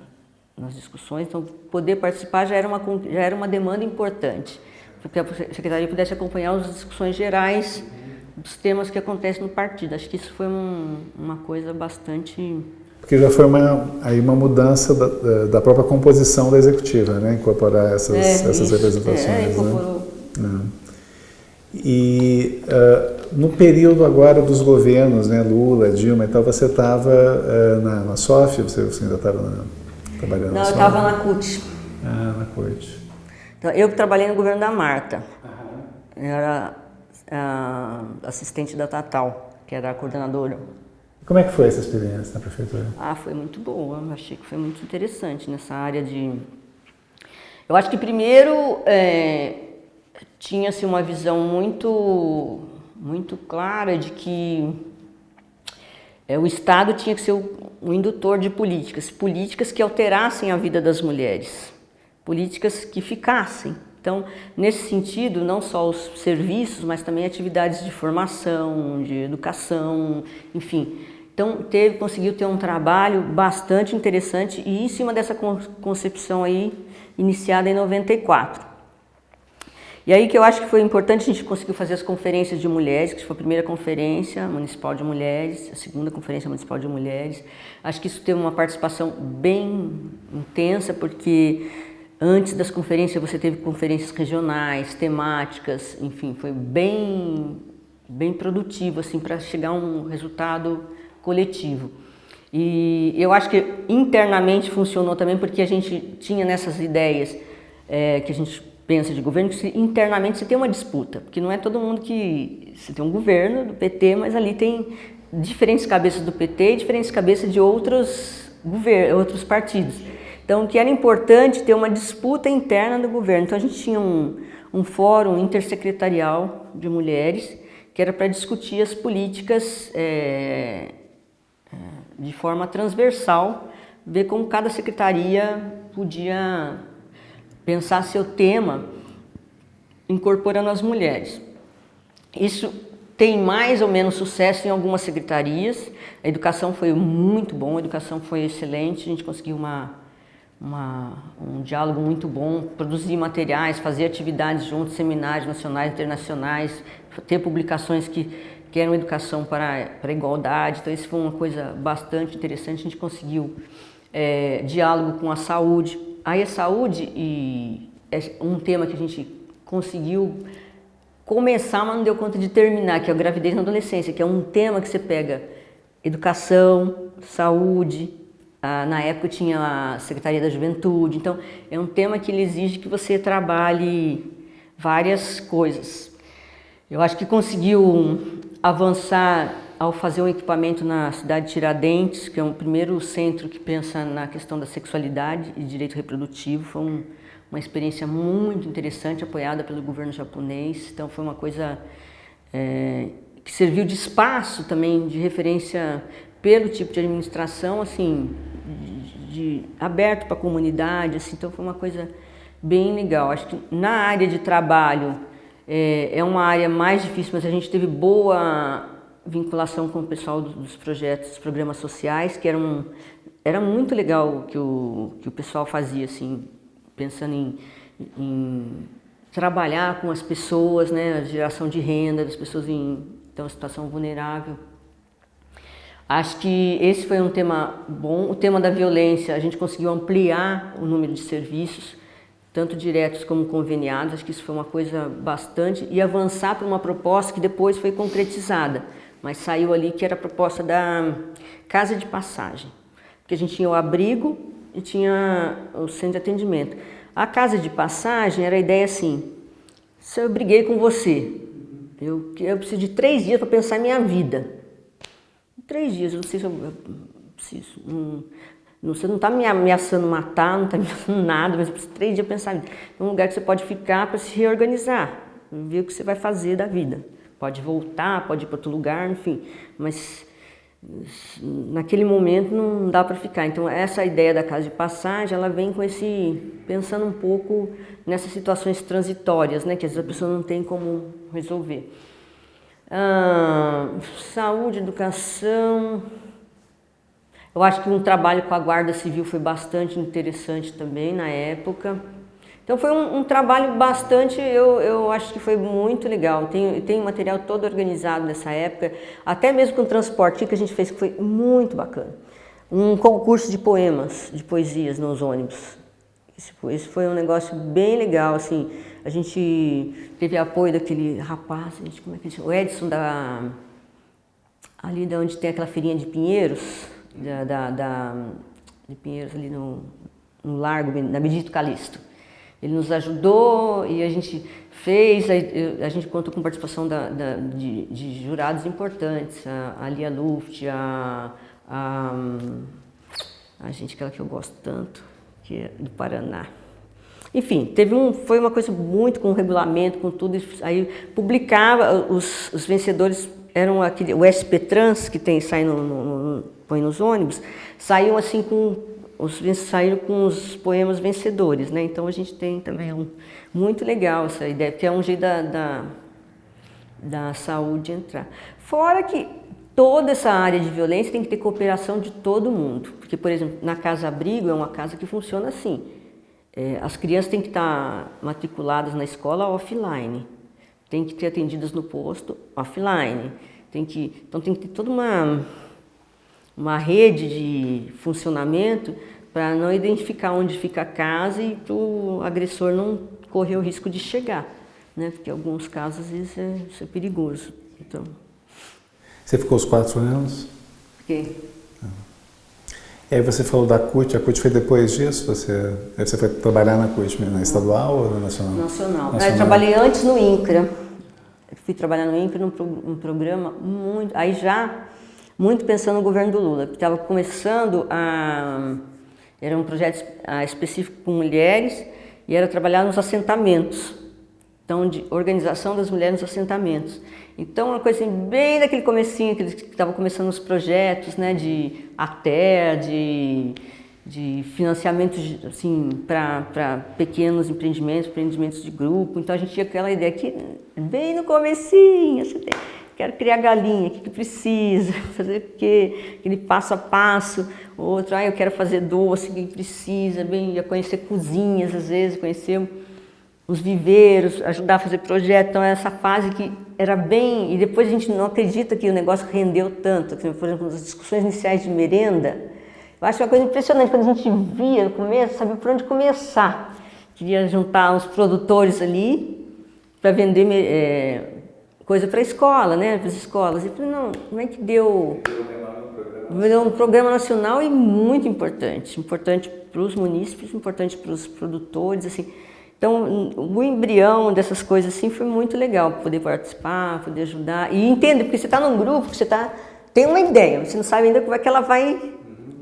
nas discussões, então poder participar já era uma, já era uma demanda importante, porque a Secretaria pudesse acompanhar as discussões gerais dos temas que acontecem no partido. Acho que isso foi um, uma coisa bastante...
Porque já foi uma, aí uma mudança da, da própria composição da executiva, né? Incorporar essas, é, essas representações. É,
incorporou.
Né? É. E uh, no período agora dos governos, né, Lula, Dilma e tal, você estava uh, na, na SOF, você, você ainda estava trabalhando
Não,
na
eu estava na CUT.
Ah, na CUT.
Então, eu trabalhei no governo da Marta. Uhum. Eu era uh, assistente da Tatal, que era a coordenadora.
Como é que foi essa experiência na prefeitura?
Ah, foi muito boa. Eu achei que foi muito interessante nessa área de... Eu acho que primeiro é, tinha-se uma visão muito, muito clara de que é, o Estado tinha que ser o indutor de políticas, políticas que alterassem a vida das mulheres, políticas que ficassem. Então, nesse sentido, não só os serviços, mas também atividades de formação, de educação, enfim. Então, teve, conseguiu ter um trabalho bastante interessante e em cima dessa concepção aí, iniciada em 94. E aí que eu acho que foi importante, a gente conseguiu fazer as conferências de mulheres, que foi a primeira conferência municipal de mulheres, a segunda conferência municipal de mulheres. Acho que isso teve uma participação bem intensa, porque antes das conferências você teve conferências regionais, temáticas, enfim, foi bem, bem produtivo assim, para chegar a um resultado coletivo. E eu acho que internamente funcionou também porque a gente tinha nessas ideias é, que a gente pensa de governo que internamente você tem uma disputa, porque não é todo mundo que... Você tem um governo do PT, mas ali tem diferentes cabeças do PT e diferentes cabeças de outros, governos, outros partidos. Então, que era importante ter uma disputa interna do governo. Então, a gente tinha um, um fórum intersecretarial de mulheres, que era para discutir as políticas é, de forma transversal, ver como cada secretaria podia pensar seu tema incorporando as mulheres. Isso tem mais ou menos sucesso em algumas secretarias, a educação foi muito bom, a educação foi excelente, a gente conseguiu uma, uma, um diálogo muito bom, produzir materiais, fazer atividades juntos, seminários nacionais, internacionais, ter publicações que, que eram educação para, para a igualdade, então isso foi uma coisa bastante interessante, a gente conseguiu é, diálogo com a saúde, Aí a saúde e é um tema que a gente conseguiu começar, mas não deu conta de terminar, que é a gravidez na adolescência, que é um tema que você pega educação, saúde, na época tinha a Secretaria da Juventude, então é um tema que ele exige que você trabalhe várias coisas. Eu acho que conseguiu avançar ao fazer um equipamento na cidade de Tiradentes, que é o primeiro centro que pensa na questão da sexualidade e direito reprodutivo, foi um, uma experiência muito interessante, apoiada pelo governo japonês, então foi uma coisa é, que serviu de espaço também, de referência pelo tipo de administração, assim, de, de, aberto para a comunidade, assim, então foi uma coisa bem legal. Acho que na área de trabalho é, é uma área mais difícil, mas a gente teve boa vinculação com o pessoal dos projetos, dos programas sociais, que era, um, era muito legal que o, que o pessoal fazia, assim, pensando em, em trabalhar com as pessoas, né, a geração de renda das pessoas em então, situação vulnerável. Acho que esse foi um tema bom. O tema da violência, a gente conseguiu ampliar o número de serviços, tanto diretos como conveniados, acho que isso foi uma coisa bastante, e avançar para uma proposta que depois foi concretizada mas saiu ali que era a proposta da casa de passagem. Porque a gente tinha o abrigo e tinha o centro de atendimento. A casa de passagem era a ideia assim, se eu briguei com você, eu, eu preciso de três dias para pensar minha vida. Três dias, eu não sei se eu, eu preciso. Não, você não está me ameaçando matar, não está me ameaçando nada, mas de três dias pensar. É um lugar que você pode ficar para se reorganizar, ver o que você vai fazer da vida pode voltar, pode ir para outro lugar, enfim, mas naquele momento não dá para ficar. Então essa ideia da casa de passagem, ela vem com esse, pensando um pouco nessas situações transitórias, né, que às vezes a pessoa não tem como resolver. Ah, saúde, educação, eu acho que um trabalho com a Guarda Civil foi bastante interessante também na época. Então foi um, um, trabalho bastante, eu, eu acho que foi muito legal. Tem, tem material todo organizado nessa época, até mesmo com o transporte que a gente fez, que foi muito bacana. Um concurso de poemas, de poesias nos ônibus. Isso foi um negócio bem legal, assim. a gente teve apoio daquele rapaz, gente, como é que ele chama? O Edson da ali de onde tem aquela feirinha de Pinheiros, da, da, da de Pinheiros ali no, no Largo, na Benedito Calixto. Ele nos ajudou e a gente fez, a, a gente contou com participação da, da, de, de, jurados importantes, a, a Lia Luft, a, a, a gente, aquela que eu gosto tanto, que é do Paraná. Enfim, teve um, foi uma coisa muito com regulamento, com tudo, aí publicava, os, os vencedores eram aquele, o SP Trans, que tem, sai no, no, no, põe nos ônibus, saíam assim com, os, saíram com os poemas vencedores, né? Então a gente tem também um, muito legal essa ideia, porque é um jeito da, da, da saúde entrar. Fora que toda essa área de violência tem que ter cooperação de todo mundo, porque, por exemplo, na Casa Abrigo é uma casa que funciona assim, é, as crianças têm que estar matriculadas na escola offline, tem que ter atendidas no posto offline, tem que, então tem que ter toda uma, uma rede de funcionamento para não identificar onde fica a casa e para o agressor não correr o risco de chegar, né? porque em alguns casos isso é, isso é perigoso. Então...
Você ficou os quatro anos?
Fiquei.
E aí você falou da CUT, a CUT foi depois disso? Você, você foi trabalhar na CUT, na estadual ou na nacional?
Nacional. nacional. Eu trabalhei antes no INCRA. fui trabalhar no INCRA num, num programa muito... Aí já muito pensando no governo do Lula, que estava começando a... Era um projeto específico com mulheres e era trabalhar nos assentamentos. Então, de organização das mulheres nos assentamentos. Então, uma coisa assim, bem daquele comecinho, que estavam começando os projetos, né, de ATER, de, de financiamento assim, para pequenos empreendimentos, empreendimentos de grupo. Então, a gente tinha aquela ideia aqui, bem no comecinho, assim, quero criar galinha, o que, que precisa, fazer o quê, aquele passo a passo, outro, ah, eu quero fazer doce, o que precisa, bem, ia conhecer cozinhas, às vezes, conhecer os viveiros, ajudar a fazer projeto, então essa fase que era bem, e depois a gente não acredita que o negócio rendeu tanto, por exemplo, as discussões iniciais de merenda, eu acho uma coisa impressionante, quando a gente via no começo, sabia por onde começar, queria juntar uns produtores ali para vender é, coisa para a escola, né, para as escolas, e falei, não, como é que deu... Deu um programa nacional e muito importante, importante para os munícipes, importante para os produtores, assim, então, o embrião dessas coisas assim foi muito legal, poder participar, poder ajudar. E entender, porque você está num grupo, você tá, tem uma ideia, você não sabe ainda como é que ela vai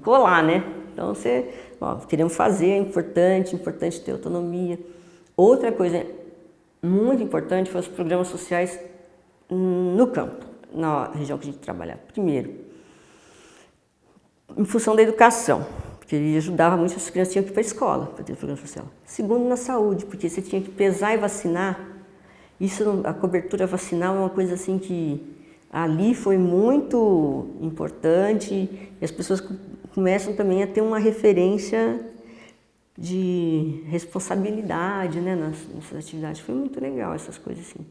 colar, né? Então, você, ó, queremos fazer, é importante, importante ter autonomia. Outra coisa muito importante foi os programas sociais no campo, na região que a gente trabalhava. Primeiro, em função da educação porque ele ajudava muito as crianças que ir para a escola para ter programa social. Segundo, na saúde, porque você tinha que pesar e vacinar. Isso, a cobertura vacinal é uma coisa assim que ali foi muito importante e as pessoas começam também a ter uma referência de responsabilidade né, nas, nessas atividades. Foi muito legal essas coisas assim.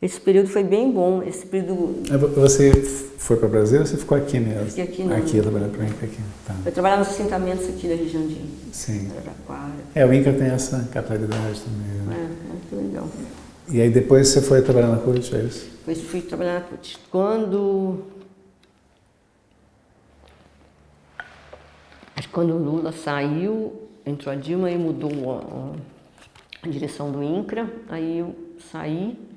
Esse período foi bem bom, esse período...
Você foi para o Brasil ou você ficou aqui mesmo?
Fiquei aqui, não.
Aqui, trabalhando para o INCA aqui. Tá.
Eu trabalhava nos assentamentos aqui da região de
Sim.
Araraquara.
É, o INCA tem essa capitalidade também.
Né? É, muito legal.
E aí depois você foi trabalhar na CUT, é isso?
Depois fui trabalhar na CUT. Quando... Acho que quando o Lula saiu, entrou a Dilma e mudou a, a direção do INCRA, aí eu saí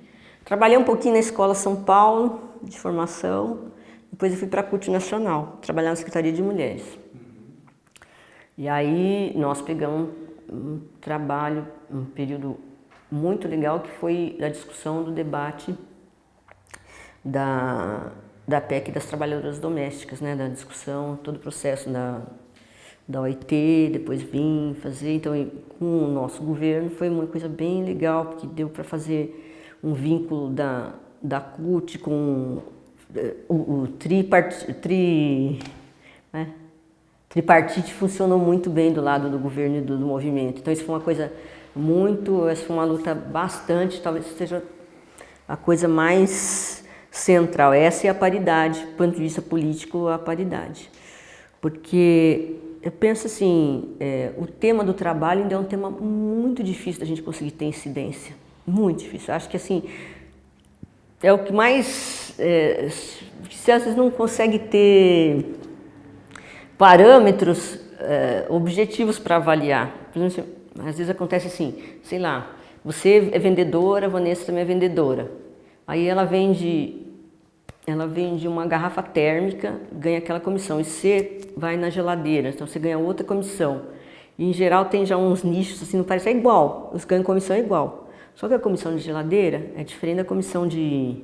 Trabalhei um pouquinho na Escola São Paulo, de formação, depois eu fui para a CUT Nacional, trabalhar na Secretaria de Mulheres. E aí nós pegamos um trabalho, um período muito legal, que foi a discussão do debate da, da PEC das trabalhadoras domésticas, né, da discussão, todo o processo da, da OIT, depois vim fazer, então com o nosso governo foi uma coisa bem legal, porque deu para fazer um vínculo da, da CUT com eh, o, o tripart, tri, né? tripartite funcionou muito bem do lado do governo e do, do, movimento. Então isso foi uma coisa muito, essa foi uma luta bastante, talvez seja a coisa mais central. Essa é a paridade, do ponto de vista político, a paridade. Porque eu penso assim, é, o tema do trabalho ainda é um tema muito difícil da gente conseguir ter incidência. Muito difícil. Acho que assim, é o que mais... É, se às vezes não consegue ter parâmetros é, objetivos para avaliar. Por exemplo, às vezes acontece assim, sei lá, você é vendedora, a Vanessa também é vendedora. Aí ela vende, ela vende uma garrafa térmica, ganha aquela comissão. E você vai na geladeira, então você ganha outra comissão. E em geral tem já uns nichos, assim, não parece, é igual, os ganhos comissão é igual. Só que a comissão de geladeira é diferente da comissão de,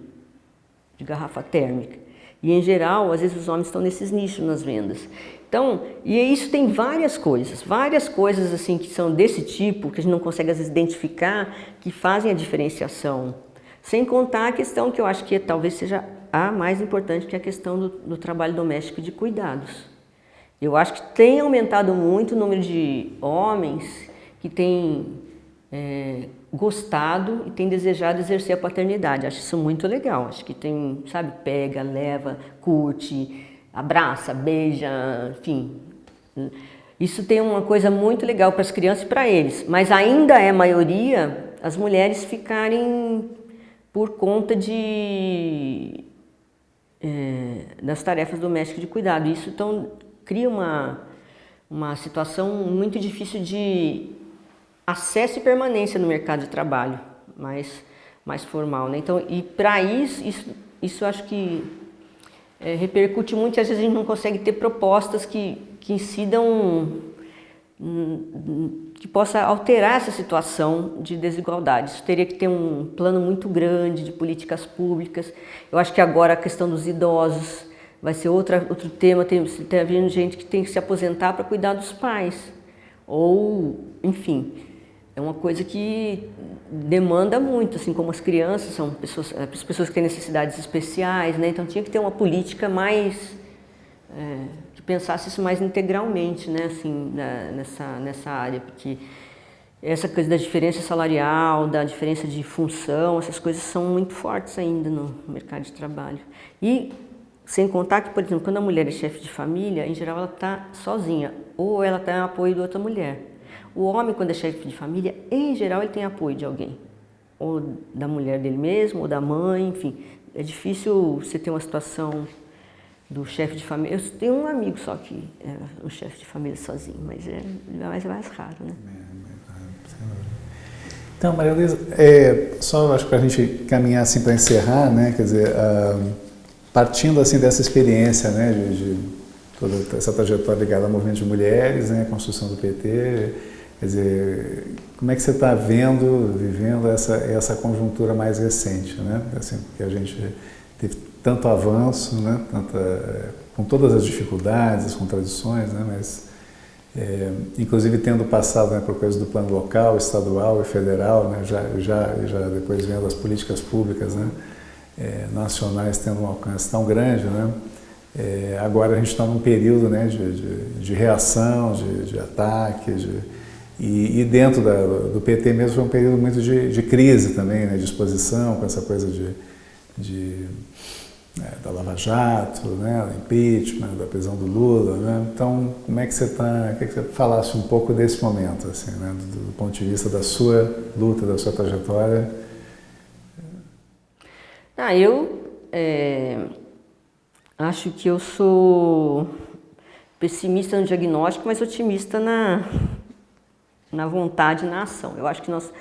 de garrafa térmica. E em geral, às vezes os homens estão nesses nichos nas vendas. Então, e isso tem várias coisas, várias coisas assim que são desse tipo, que a gente não consegue às vezes identificar, que fazem a diferenciação. Sem contar a questão que eu acho que talvez seja a mais importante, que é a questão do, do trabalho doméstico de cuidados. Eu acho que tem aumentado muito o número de homens que têm é, gostado e têm desejado exercer a paternidade. Acho isso muito legal. Acho que tem, sabe, pega, leva, curte, abraça, beija, enfim. Isso tem uma coisa muito legal para as crianças e para eles, mas ainda é maioria as mulheres ficarem por conta de, é, das tarefas domésticas de cuidado. Isso então cria uma, uma situação muito difícil de acesso e permanência no mercado de trabalho, mais, mais formal. Né? Então, e para isso, isso, isso acho que é, repercute muito e às vezes a gente não consegue ter propostas que, que incidam, hum, que possa alterar essa situação de desigualdade. Isso teria que ter um plano muito grande de políticas públicas. Eu acho que agora a questão dos idosos vai ser outra, outro tema, tem, tem havendo gente que tem que se aposentar para cuidar dos pais. Ou, enfim, é uma coisa que demanda muito, assim como as crianças são pessoas, é, as pessoas que têm necessidades especiais, né? Então tinha que ter uma política mais é, que pensasse isso mais integralmente, né? Assim, nessa nessa área, porque essa coisa da diferença salarial, da diferença de função, essas coisas são muito fortes ainda no mercado de trabalho. E sem contar que, por exemplo, quando a mulher é chefe de família, em geral ela está sozinha, ou ela tem apoio de outra mulher. O homem, quando é chefe de família, em geral, ele tem apoio de alguém. Ou da mulher dele mesmo, ou da mãe, enfim. É difícil você ter uma situação do chefe de família. Eu tenho um amigo só que é um chefe de família sozinho, mas é mais, é mais raro, né?
Então, Maria Luísa, é, só acho que para a gente caminhar assim para encerrar, né, quer dizer, uh, partindo assim dessa experiência, né, de, de, toda essa trajetória ligada ao movimento de mulheres, né, construção do PT, Quer dizer, como é que você está vendo, vivendo essa, essa conjuntura mais recente, né? Assim, porque a gente teve tanto avanço, né? Tanta, com todas as dificuldades, as contradições, né? Mas, é, inclusive tendo passado né, por coisas do plano local, estadual e federal, né? já, já, já depois vendo as políticas públicas né? É, nacionais tendo um alcance tão grande, né? É, agora a gente está num período né, de, de, de reação, de, de ataque, de, e, e dentro da, do PT mesmo foi um período muito de, de crise também, né, de exposição, com essa coisa de, de né, da Lava Jato, né, do impeachment, da prisão do Lula. Né? Então, como é que você está, queria que você falasse um pouco desse momento, assim, né, do, do ponto de vista da sua luta, da sua trajetória?
Ah, eu é, acho que eu sou pessimista no diagnóstico, mas otimista na, na vontade na ação. Eu acho que nós,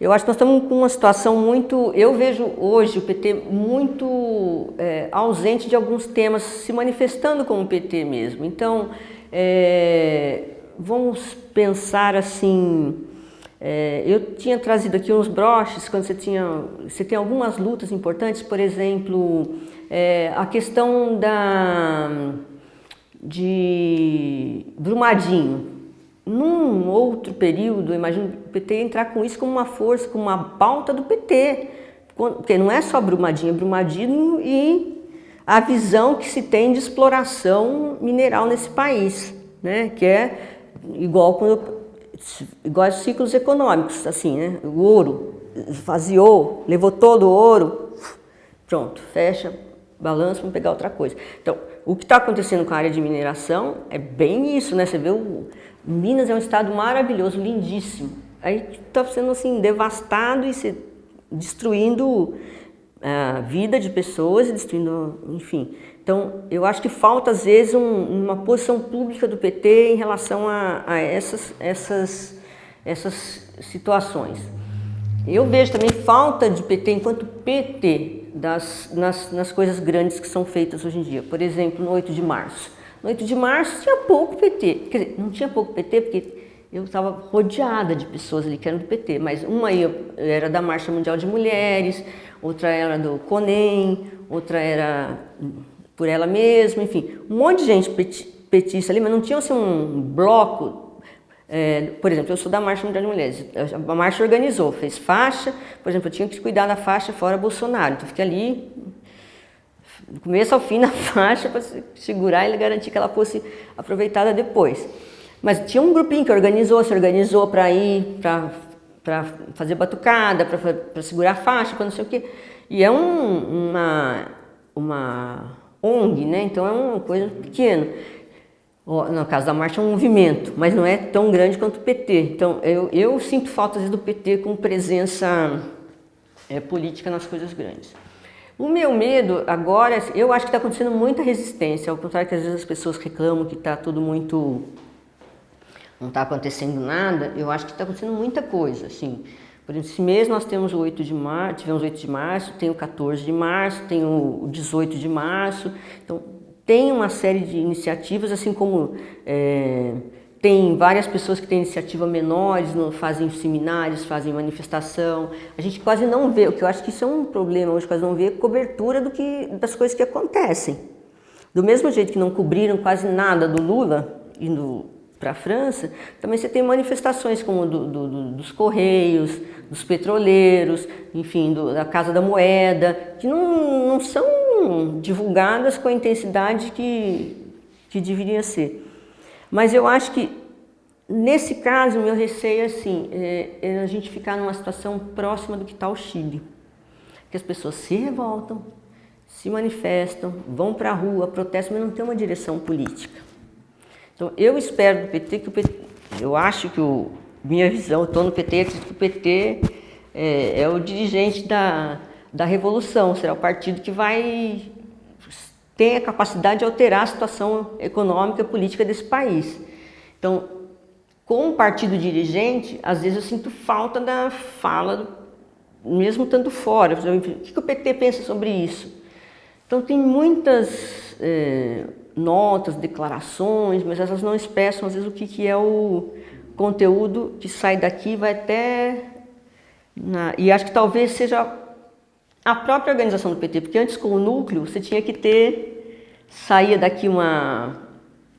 eu acho que nós estamos com uma situação muito, eu vejo hoje o PT muito é, ausente de alguns temas, se manifestando como PT mesmo. Então, é, vamos pensar assim, é, eu tinha trazido aqui uns broches, quando você tinha, você tem algumas lutas importantes, por exemplo, é, a questão da, de Brumadinho, num outro período, imagino o PT entrar com isso como uma força, como uma pauta do PT, porque não é só Brumadinho, é Brumadinho e a visão que se tem de exploração mineral nesse país, né? que é igual, quando, igual aos ciclos econômicos, assim, né? o ouro esvaziou, levou todo o ouro, pronto, fecha, balança, vamos pegar outra coisa. Então, o que está acontecendo com a área de mineração é bem isso, né? Você vê, o, Minas é um estado maravilhoso, lindíssimo. Aí está sendo assim, devastado e se destruindo a vida de pessoas destruindo, enfim. Então, eu acho que falta, às vezes, um, uma posição pública do PT em relação a, a essas, essas, essas situações. Eu vejo também falta de PT enquanto PT das, nas, nas coisas grandes que são feitas hoje em dia. Por exemplo, no 8 de março. No 8 de março tinha pouco PT. Quer dizer, não tinha pouco PT porque eu estava rodeada de pessoas ali que eram do PT, mas uma era da Marcha Mundial de Mulheres, outra era do CONEM, outra era por ela mesma, enfim, um monte de gente petista ali, mas não tinha assim, um bloco. É, por exemplo, eu sou da Marcha Mundial de Mulheres, a marcha organizou, fez faixa, por exemplo, eu tinha que cuidar da faixa fora Bolsonaro, então fiquei ali do começo ao fim na faixa para segurar e garantir que ela fosse aproveitada depois. Mas tinha um grupinho que organizou, se organizou para ir, para fazer batucada, para segurar a faixa, para não sei o quê. E é um, uma, uma ONG, né? então é uma coisa pequena. No caso da marcha é um movimento, mas não é tão grande quanto o PT. Então eu, eu sinto falta vezes, do PT com presença é, política nas coisas grandes. O meu medo agora, eu acho que está acontecendo muita resistência, ao contrário que às vezes as pessoas reclamam que está tudo muito não está acontecendo nada, eu acho que está acontecendo muita coisa, assim. Por exemplo, esse mês nós temos o 8 de março, tivemos o 8 de março, tem o 14 de março, tem o 18 de março, então tem uma série de iniciativas, assim como é, tem várias pessoas que têm iniciativa menores, fazem seminários, fazem manifestação. A gente quase não vê, o que eu acho que isso é um problema hoje, quase não vê cobertura do que, das coisas que acontecem. Do mesmo jeito que não cobriram quase nada do Lula indo para a França, também você tem manifestações como do, do, do, dos Correios, dos petroleiros, enfim, da Casa da Moeda, que não, não são divulgadas com a intensidade que, que deveria ser. Mas eu acho que, nesse caso, meu receio é, assim, é, é a gente ficar numa situação próxima do que está o Chile. Que as pessoas se revoltam, se manifestam, vão para a rua, protestam, mas não tem uma direção política. Então, eu espero do PT que o PT, eu acho que o, minha visão, estou no PT, acredito que o PT é, é, o dirigente da, da revolução, será o partido que vai ter a capacidade de alterar a situação econômica e política desse país. Então, com o partido dirigente, às vezes eu sinto falta da fala, mesmo tanto fora. O que o PT pensa sobre isso? Então, tem muitas... É, notas, declarações, mas elas não expressam às vezes o que, que é o conteúdo que sai daqui vai até... Na, e acho que talvez seja a própria organização do PT, porque antes com o núcleo você tinha que ter, saía daqui uma,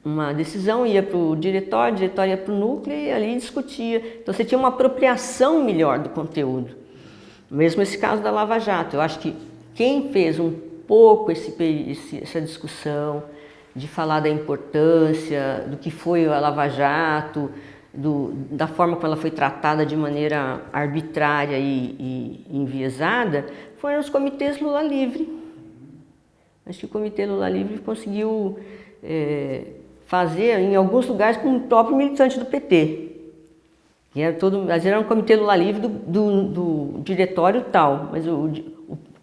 uma decisão, ia para o diretório, o diretório ia para o núcleo e ali discutia. Então você tinha uma apropriação melhor do conteúdo. Mesmo esse caso da Lava Jato, eu acho que quem fez um pouco esse, esse, essa discussão, de falar da importância, do que foi a Lava Jato, do, da forma como ela foi tratada de maneira arbitrária e, e enviesada, foram os comitês Lula Livre. Acho que o Comitê Lula Livre conseguiu é, fazer em alguns lugares com o próprio militante do PT. Que era todo, vezes era um Comitê Lula Livre do, do, do diretório tal, mas o,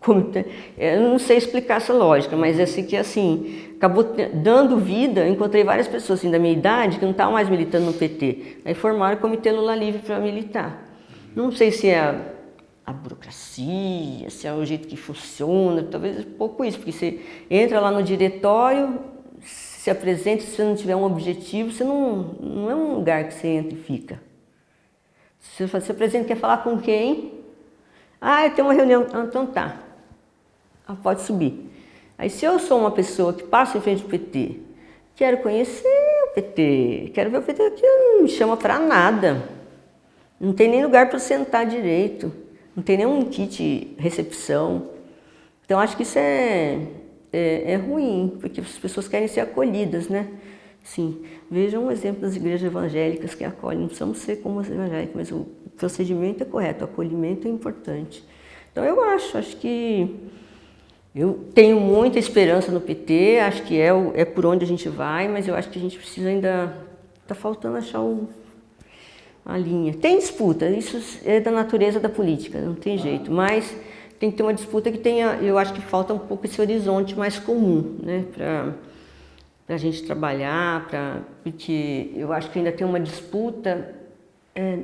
o comitê, eu não sei explicar essa lógica, mas é assim que assim, acabou dando vida, encontrei várias pessoas assim, da minha idade que não estavam mais militando no PT. Aí formaram o Comitê Lula Livre para militar. Não sei se é a, a, burocracia, se é o jeito que funciona, talvez pouco isso, porque você entra lá no diretório, se apresenta, se você não tiver um objetivo, você não, não é um lugar que você entra e fica. Você se apresenta, quer falar com quem? Ah, eu tenho uma reunião. Ah, então tá. Ah, pode subir. Aí se eu sou uma pessoa que passa em frente ao PT, quero conhecer o PT, quero ver o PT aqui, não me chama para nada. Não tem nem lugar para sentar direito, não tem nenhum kit recepção. Então acho que isso é, é, é ruim, porque as pessoas querem ser acolhidas, né? Sim, vejam um exemplo das igrejas evangélicas que acolhem, não precisamos ser como as evangélicas, mas o procedimento é correto, o acolhimento é importante. Então eu acho, acho que Eu tenho muita esperança no PT, acho que é, o, é por onde a gente vai, mas eu acho que a gente precisa ainda... Está faltando achar o, a linha. Tem disputa, isso é da natureza da política, não tem jeito, mas tem que ter uma disputa que tenha... Eu acho que falta um pouco esse horizonte mais comum, né? Para a gente trabalhar, pra, porque eu acho que ainda tem uma disputa... É,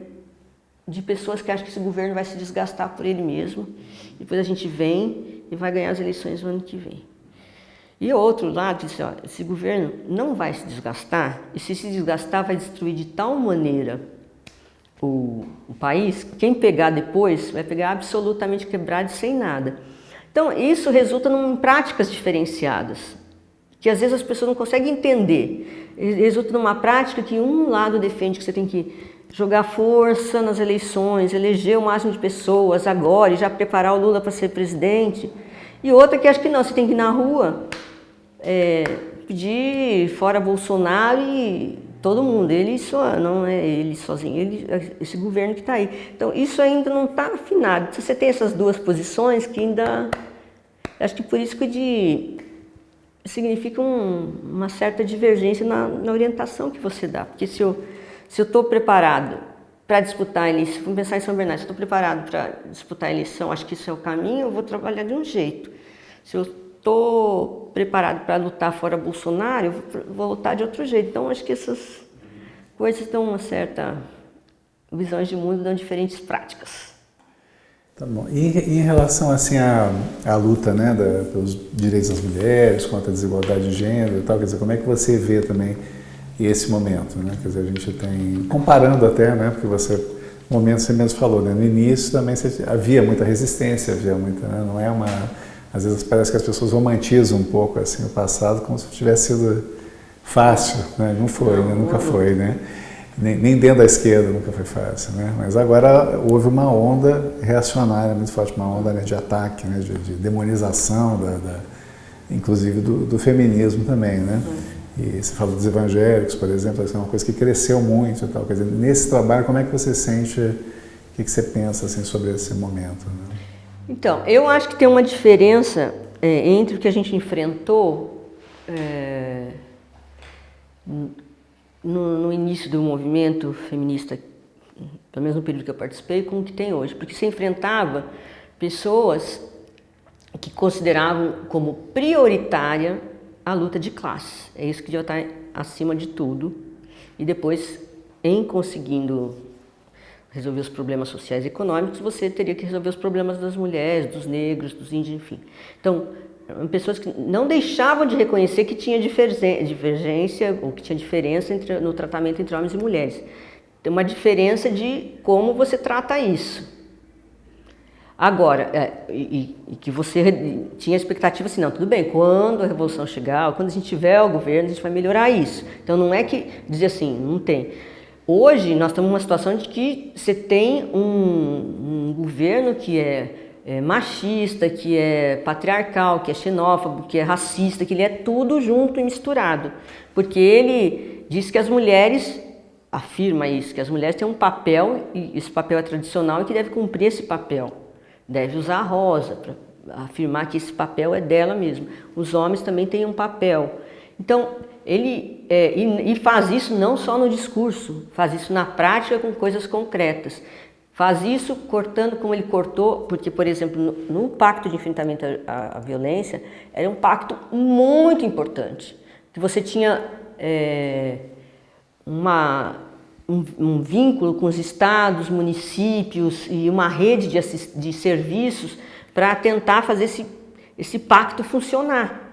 de pessoas que acham que esse governo vai se desgastar por ele mesmo. Depois a gente vem e vai ganhar as eleições no ano que vem. E outro lado diz, ó, esse governo não vai se desgastar, e se se desgastar vai destruir de tal maneira o, o país, quem pegar depois vai pegar absolutamente quebrado e sem nada. Então isso resulta em práticas diferenciadas, que às vezes as pessoas não conseguem entender. Resulta numa prática que um lado defende que você tem que jogar força nas eleições, eleger o máximo de pessoas agora e já preparar o Lula para ser presidente. E outra que acho que não, você tem que ir na rua é, pedir fora Bolsonaro e todo mundo, ele só, não é ele sozinho, ele, esse governo que está aí. Então isso ainda não está afinado. Se você tem essas duas posições que ainda... Acho que por isso que de, significa um, uma certa divergência na, na orientação que você dá. Porque se eu se eu estou preparado para disputar a eleição, vamos pensar em São Bernardo, se estou preparado para disputar a eleição, acho que isso é o caminho, eu vou trabalhar de um jeito. Se eu estou preparado para lutar fora Bolsonaro, eu vou lutar de outro jeito. Então, acho que essas coisas dão uma certa visões de mundo, dão diferentes práticas.
Tá bom. E em relação assim à, à luta né, da, pelos direitos das mulheres, contra a desigualdade de gênero e tal, quer dizer, como é que você vê também esse momento, né? Quer dizer, a gente tem, comparando até, né? Porque você, no momento você mesmo falou, né? No início também você, havia muita resistência, havia muita, né? não é uma, às vezes parece que as pessoas romantizam um pouco assim o passado como se tivesse sido fácil, né? Não foi, né? Nunca foi, né? Nem, nem, dentro da esquerda nunca foi fácil, né? Mas agora houve uma onda reacionária muito forte, uma onda né, de ataque, né? De, de demonização da, da inclusive do, do, feminismo também, né? E você fala dos evangélicos, por exemplo, é uma coisa que cresceu muito e tal. Quer dizer, nesse trabalho, como é que você sente, o que, que você pensa assim, sobre esse momento? Né?
Então, eu acho que tem uma diferença é, entre o que a gente enfrentou é, no, no, início do movimento feminista, pelo menos no período que eu participei, com o que tem hoje. Porque você enfrentava pessoas que consideravam como prioritária a luta de classe. É isso que já está acima de tudo. E depois, em conseguindo resolver os problemas sociais e econômicos, você teria que resolver os problemas das mulheres, dos negros, dos índios, enfim. Então, pessoas que não deixavam de reconhecer que tinha divergência ou que tinha diferença entre, no tratamento entre homens e mulheres. Tem uma diferença de como você trata isso. Agora, é, e, e, que você tinha expectativa assim, não, tudo bem, quando a revolução chegar, quando a gente tiver o governo, a gente vai melhorar isso. Então não é que dizer assim, não tem. Hoje nós estamos numa situação de que você tem um, um governo que é, é, machista, que é patriarcal, que é xenófobo, que é racista, que ele é tudo junto e misturado. Porque ele diz que as mulheres, afirma isso, que as mulheres têm um papel, e esse papel é tradicional e que deve cumprir esse papel deve usar a rosa para afirmar que esse papel é dela mesmo. Os homens também têm um papel. Então, ele é, e, e, faz isso não só no discurso, faz isso na prática com coisas concretas. Faz isso cortando como ele cortou, porque, por exemplo, no, no Pacto de Enfrentamento à, à, Violência, era um pacto muito importante, que você tinha é, uma um, um, vínculo com os estados, municípios e uma rede de, de serviços para tentar fazer esse, esse pacto funcionar.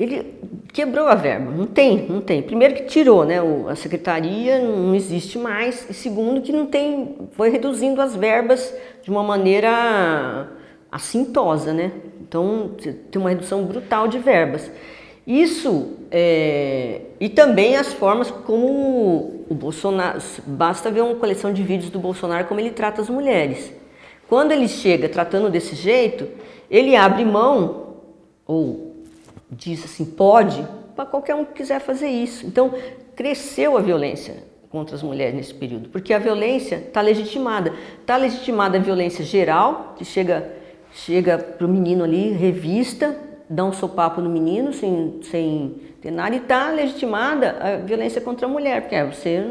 Ele quebrou a verba, não tem, não tem. Primeiro que tirou, né, a secretaria não existe mais, e segundo que não tem, foi reduzindo as verbas de uma maneira assintosa, né? Então tem uma redução brutal de verbas. Isso, é, e também as formas como o Bolsonaro, basta ver uma coleção de vídeos do Bolsonaro como ele trata as mulheres. Quando ele chega tratando desse jeito, ele abre mão, ou diz assim, pode, para qualquer um que quiser fazer isso. Então, cresceu a violência contra as mulheres nesse período, porque a violência está legitimada. Está legitimada a violência geral, que chega chega para o menino ali, revista, dá um sopapo no menino sem, sem nada e está legitimada a violência contra a mulher, porque é, você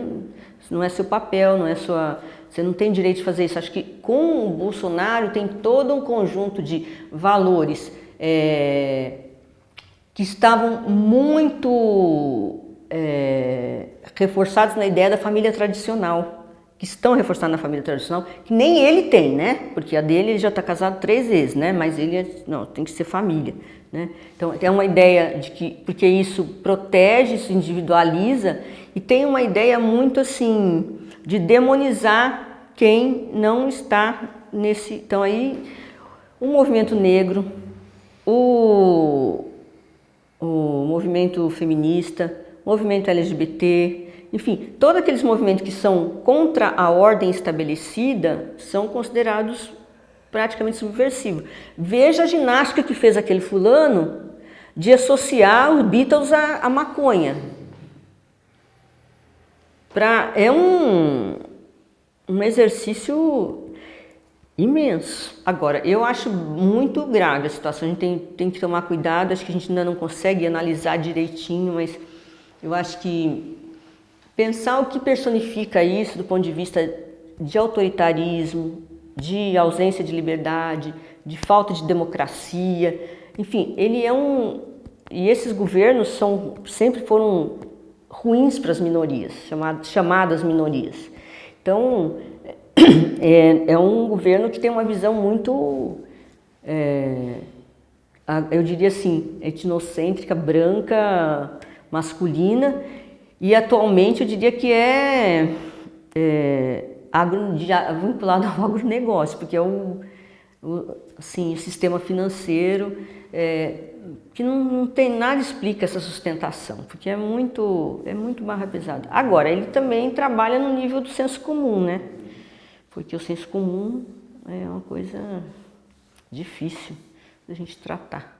não é seu papel, não é sua, você não tem direito de fazer isso. Acho que com o Bolsonaro tem todo um conjunto de valores é, que estavam muito é, reforçados na ideia da família tradicional que estão reforçando na família tradicional, que nem ele tem, né? Porque a dele ele já está casado três vezes, né? Mas ele é, não, tem que ser família, né? Então é uma ideia de que porque isso protege, isso individualiza e tem uma ideia muito assim de demonizar quem não está nesse. Então aí o movimento negro, o, o movimento feminista, o movimento LGBT, enfim, todos aqueles movimentos que são contra a ordem estabelecida são considerados praticamente subversivos. Veja a ginástica que fez aquele fulano de associar os Beatles à, à maconha. Pra, é um, um exercício imenso. Agora, eu acho muito grave a situação, a gente tem, tem que tomar cuidado, acho que a gente ainda não consegue analisar direitinho, mas eu acho que Pensar o que personifica isso do ponto de vista de autoritarismo, de ausência de liberdade, de falta de democracia, enfim, ele é um... E esses governos são, sempre foram ruins para as minorias, chamadas, chamadas minorias. Então, é, é, um governo que tem uma visão muito, é, eu diria assim, etnocêntrica, branca, masculina, e atualmente eu diria que é, é agro, vinculado ao agronegócio, porque é o, o, assim, o sistema financeiro é, que não, não, tem nada explica essa sustentação, porque é muito, é muito barra pesada. Agora, ele também trabalha no nível do senso comum, né? Porque o senso comum é uma coisa difícil da gente tratar.